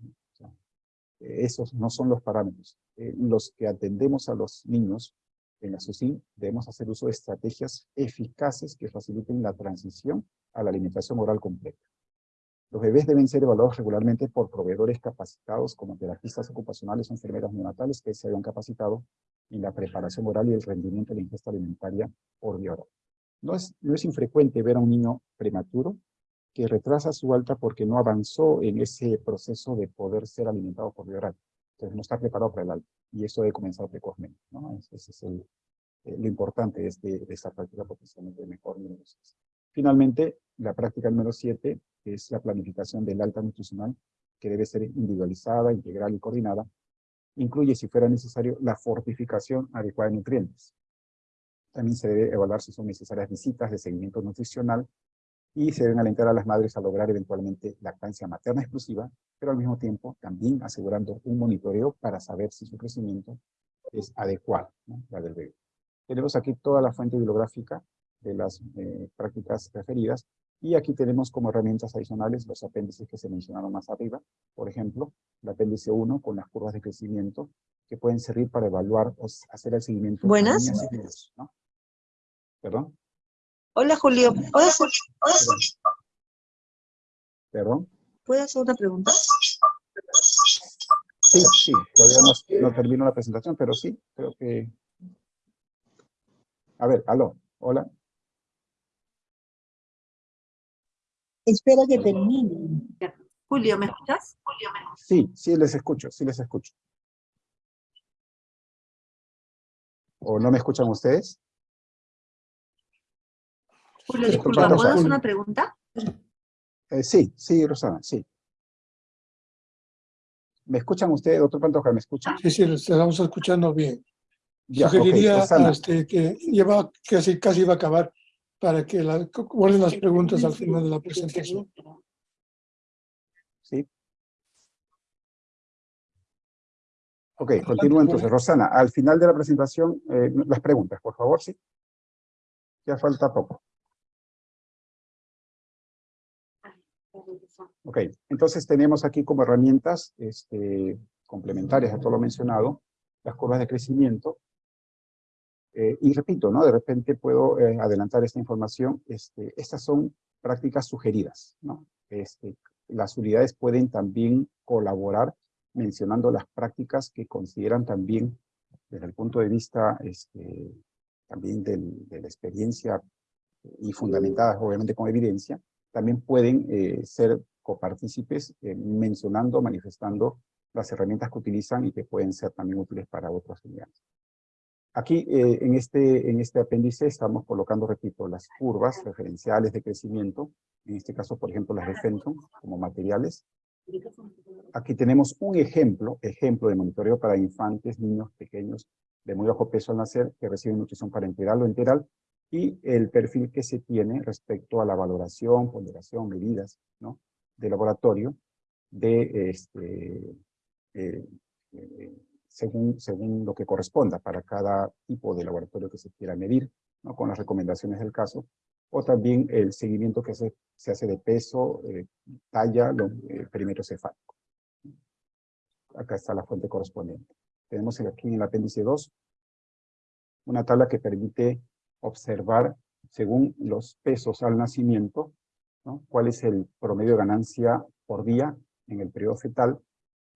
esos no son los parámetros. Eh, los que atendemos a los niños en la SUSIN debemos hacer uso de estrategias eficaces que faciliten la transición a la alimentación oral completa. Los bebés deben ser evaluados regularmente por proveedores capacitados como terapistas ocupacionales o enfermeras neonatales que se hayan capacitado en la preparación oral y el rendimiento de la ingesta alimentaria por vía oral. No es, no es infrecuente ver a un niño prematuro que retrasa su alta porque no avanzó en ese proceso de poder ser alimentado por vía oral. Entonces no está preparado para el alta y eso debe comenzar precozmente. ¿no? Ese es el, eh, lo importante de, este, de esta práctica potencialmente mejor número Finalmente, la práctica número 7 es la planificación del alta nutricional, que debe ser individualizada, integral y coordinada. Incluye, si fuera necesario, la fortificación adecuada de nutrientes. También se debe evaluar si son necesarias visitas de seguimiento nutricional y se deben alentar a las madres a lograr eventualmente lactancia materna exclusiva, pero al mismo tiempo también asegurando un monitoreo para saber si su crecimiento es adecuado, la del bebé. Tenemos aquí toda la fuente bibliográfica de las eh, prácticas referidas. Y aquí tenemos como herramientas adicionales los apéndices que se mencionaron más arriba. Por ejemplo, el apéndice 1 con las curvas de crecimiento que pueden servir para evaluar o hacer el seguimiento. Buenas. ¿Perdón? Hola, Julio. ¿Puedo hacer, ¿Perdón? ¿Puedo hacer una pregunta? Sí, sí. Todavía no, no termino la presentación, pero sí, creo que... A ver, aló. Hola. Espero que termine. Julio, ¿me escuchas? Sí, sí les escucho, sí les escucho. ¿O no me escuchan ustedes? Julio, disculpa, ¿puedo hacer una pregunta? Eh, sí, sí, Rosana, sí. ¿Me escuchan ustedes, doctor Pantoja, me escuchan? Sí, sí, estamos escuchando bien. Ya, Sugeriría este, que lleva, casi, casi iba a acabar para que la, guarden las preguntas al final de la presentación. Sí. Ok, continúo entonces. Rosana, al final de la presentación, eh, las preguntas, por favor, sí. Ya falta poco. Ok, entonces tenemos aquí como herramientas este, complementarias a todo lo mencionado, las curvas de crecimiento, eh, y repito, ¿no? De repente puedo eh, adelantar esta información. Este, estas son prácticas sugeridas, ¿no? este, las unidades pueden también colaborar mencionando las prácticas que consideran también desde el punto de vista este, también de la experiencia y fundamentadas obviamente con evidencia, también pueden eh, ser copartícipes eh, mencionando, manifestando las herramientas que utilizan y que pueden ser también útiles para otras unidades. Aquí eh, en, este, en este apéndice estamos colocando, repito, las curvas referenciales de crecimiento, en este caso, por ejemplo, las de Fenton como materiales. Aquí tenemos un ejemplo, ejemplo de monitoreo para infantes, niños pequeños de muy bajo peso al nacer que reciben nutrición parenteral o enteral y el perfil que se tiene respecto a la valoración, ponderación, medidas ¿no? de laboratorio de este, eh, eh, según, según lo que corresponda para cada tipo de laboratorio que se quiera medir, ¿no? con las recomendaciones del caso, o también el seguimiento que se, se hace de peso, eh, talla, lo, perímetro cefálico. Acá está la fuente correspondiente. Tenemos aquí en el apéndice 2 una tabla que permite observar, según los pesos al nacimiento, ¿no? cuál es el promedio de ganancia por día en el periodo fetal,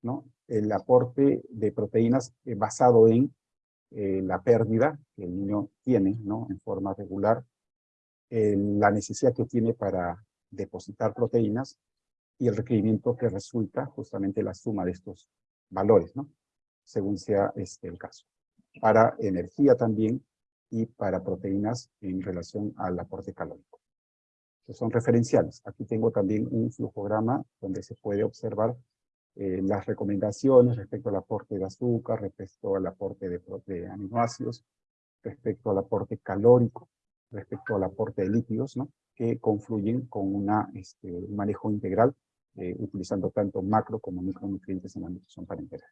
¿no? El aporte de proteínas eh, basado en eh, la pérdida que el niño tiene ¿no? en forma regular, la necesidad que tiene para depositar proteínas y el requerimiento que resulta justamente la suma de estos valores, ¿no? según sea este el caso. Para energía también y para proteínas en relación al aporte calórico. Son referenciales. Aquí tengo también un flujograma donde se puede observar eh, las recomendaciones respecto al aporte de azúcar, respecto al aporte de, de aminoácidos, respecto al aporte calórico, respecto al aporte de líquidos, ¿no? que confluyen con una, este, un manejo integral, eh, utilizando tanto macro como micronutrientes en la nutrición parenteral.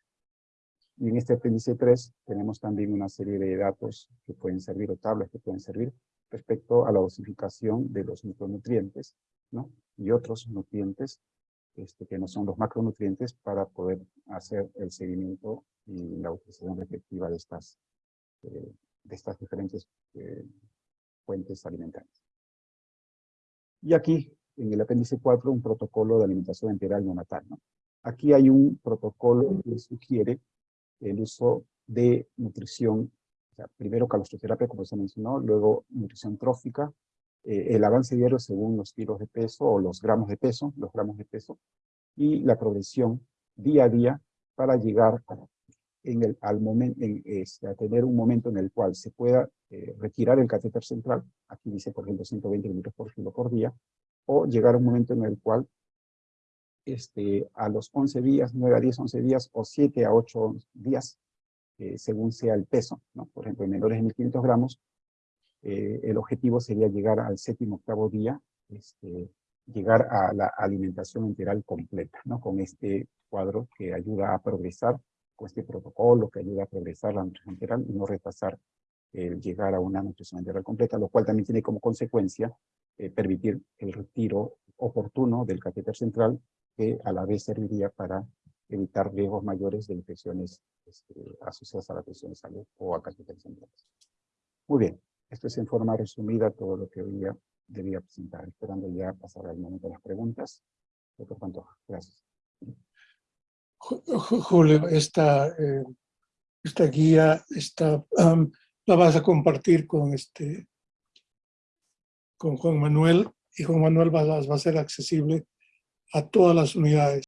Y en este apéndice 3 tenemos también una serie de datos que pueden servir, o tablas que pueden servir, respecto a la dosificación de los micronutrientes, ¿no? Y otros nutrientes este, que no son los macronutrientes para poder hacer el seguimiento y la utilización efectiva de estas, eh, de estas diferentes eh, fuentes alimentarias. Y aquí, en el apéndice 4, un protocolo de alimentación enteral neonatal. ¿no? Aquí hay un protocolo que sugiere el uso de nutrición, o sea, primero calostroterapia, como se mencionó, luego nutrición trófica, eh, el avance diario según los kilos de peso o los gramos de peso, los gramos de peso, y la progresión día a día para llegar en el, al momento, en, este, a tener un momento en el cual se pueda eh, retirar el catéter central, aquí dice por ejemplo 120 litros por kilo por día, o llegar a un momento en el cual este, a los 11 días, 9 a 10, 11 días, o 7 a 8 días, eh, según sea el peso, ¿no? Por ejemplo, en menores de 1500 gramos, eh, el objetivo sería llegar al séptimo octavo día, este, llegar a la alimentación integral completa, ¿no? Con este cuadro que ayuda a progresar, con este protocolo que ayuda a progresar la nutrición integral y no retrasar el llegar a una nutrición integral completa, lo cual también tiene como consecuencia eh, permitir el retiro oportuno del catéter central, que a la vez serviría para evitar riesgos mayores de infecciones este, asociadas a la presión de salud o a catéteres centrales. Muy bien, esto es en forma resumida todo lo que día debía presentar, esperando ya pasar al momento de las preguntas. Doctor Pantoja, gracias. Julio, esta, eh, esta guía está, la vas a compartir con, este, con Juan Manuel y Juan Manuel va, va a ser accesible a todas las unidades.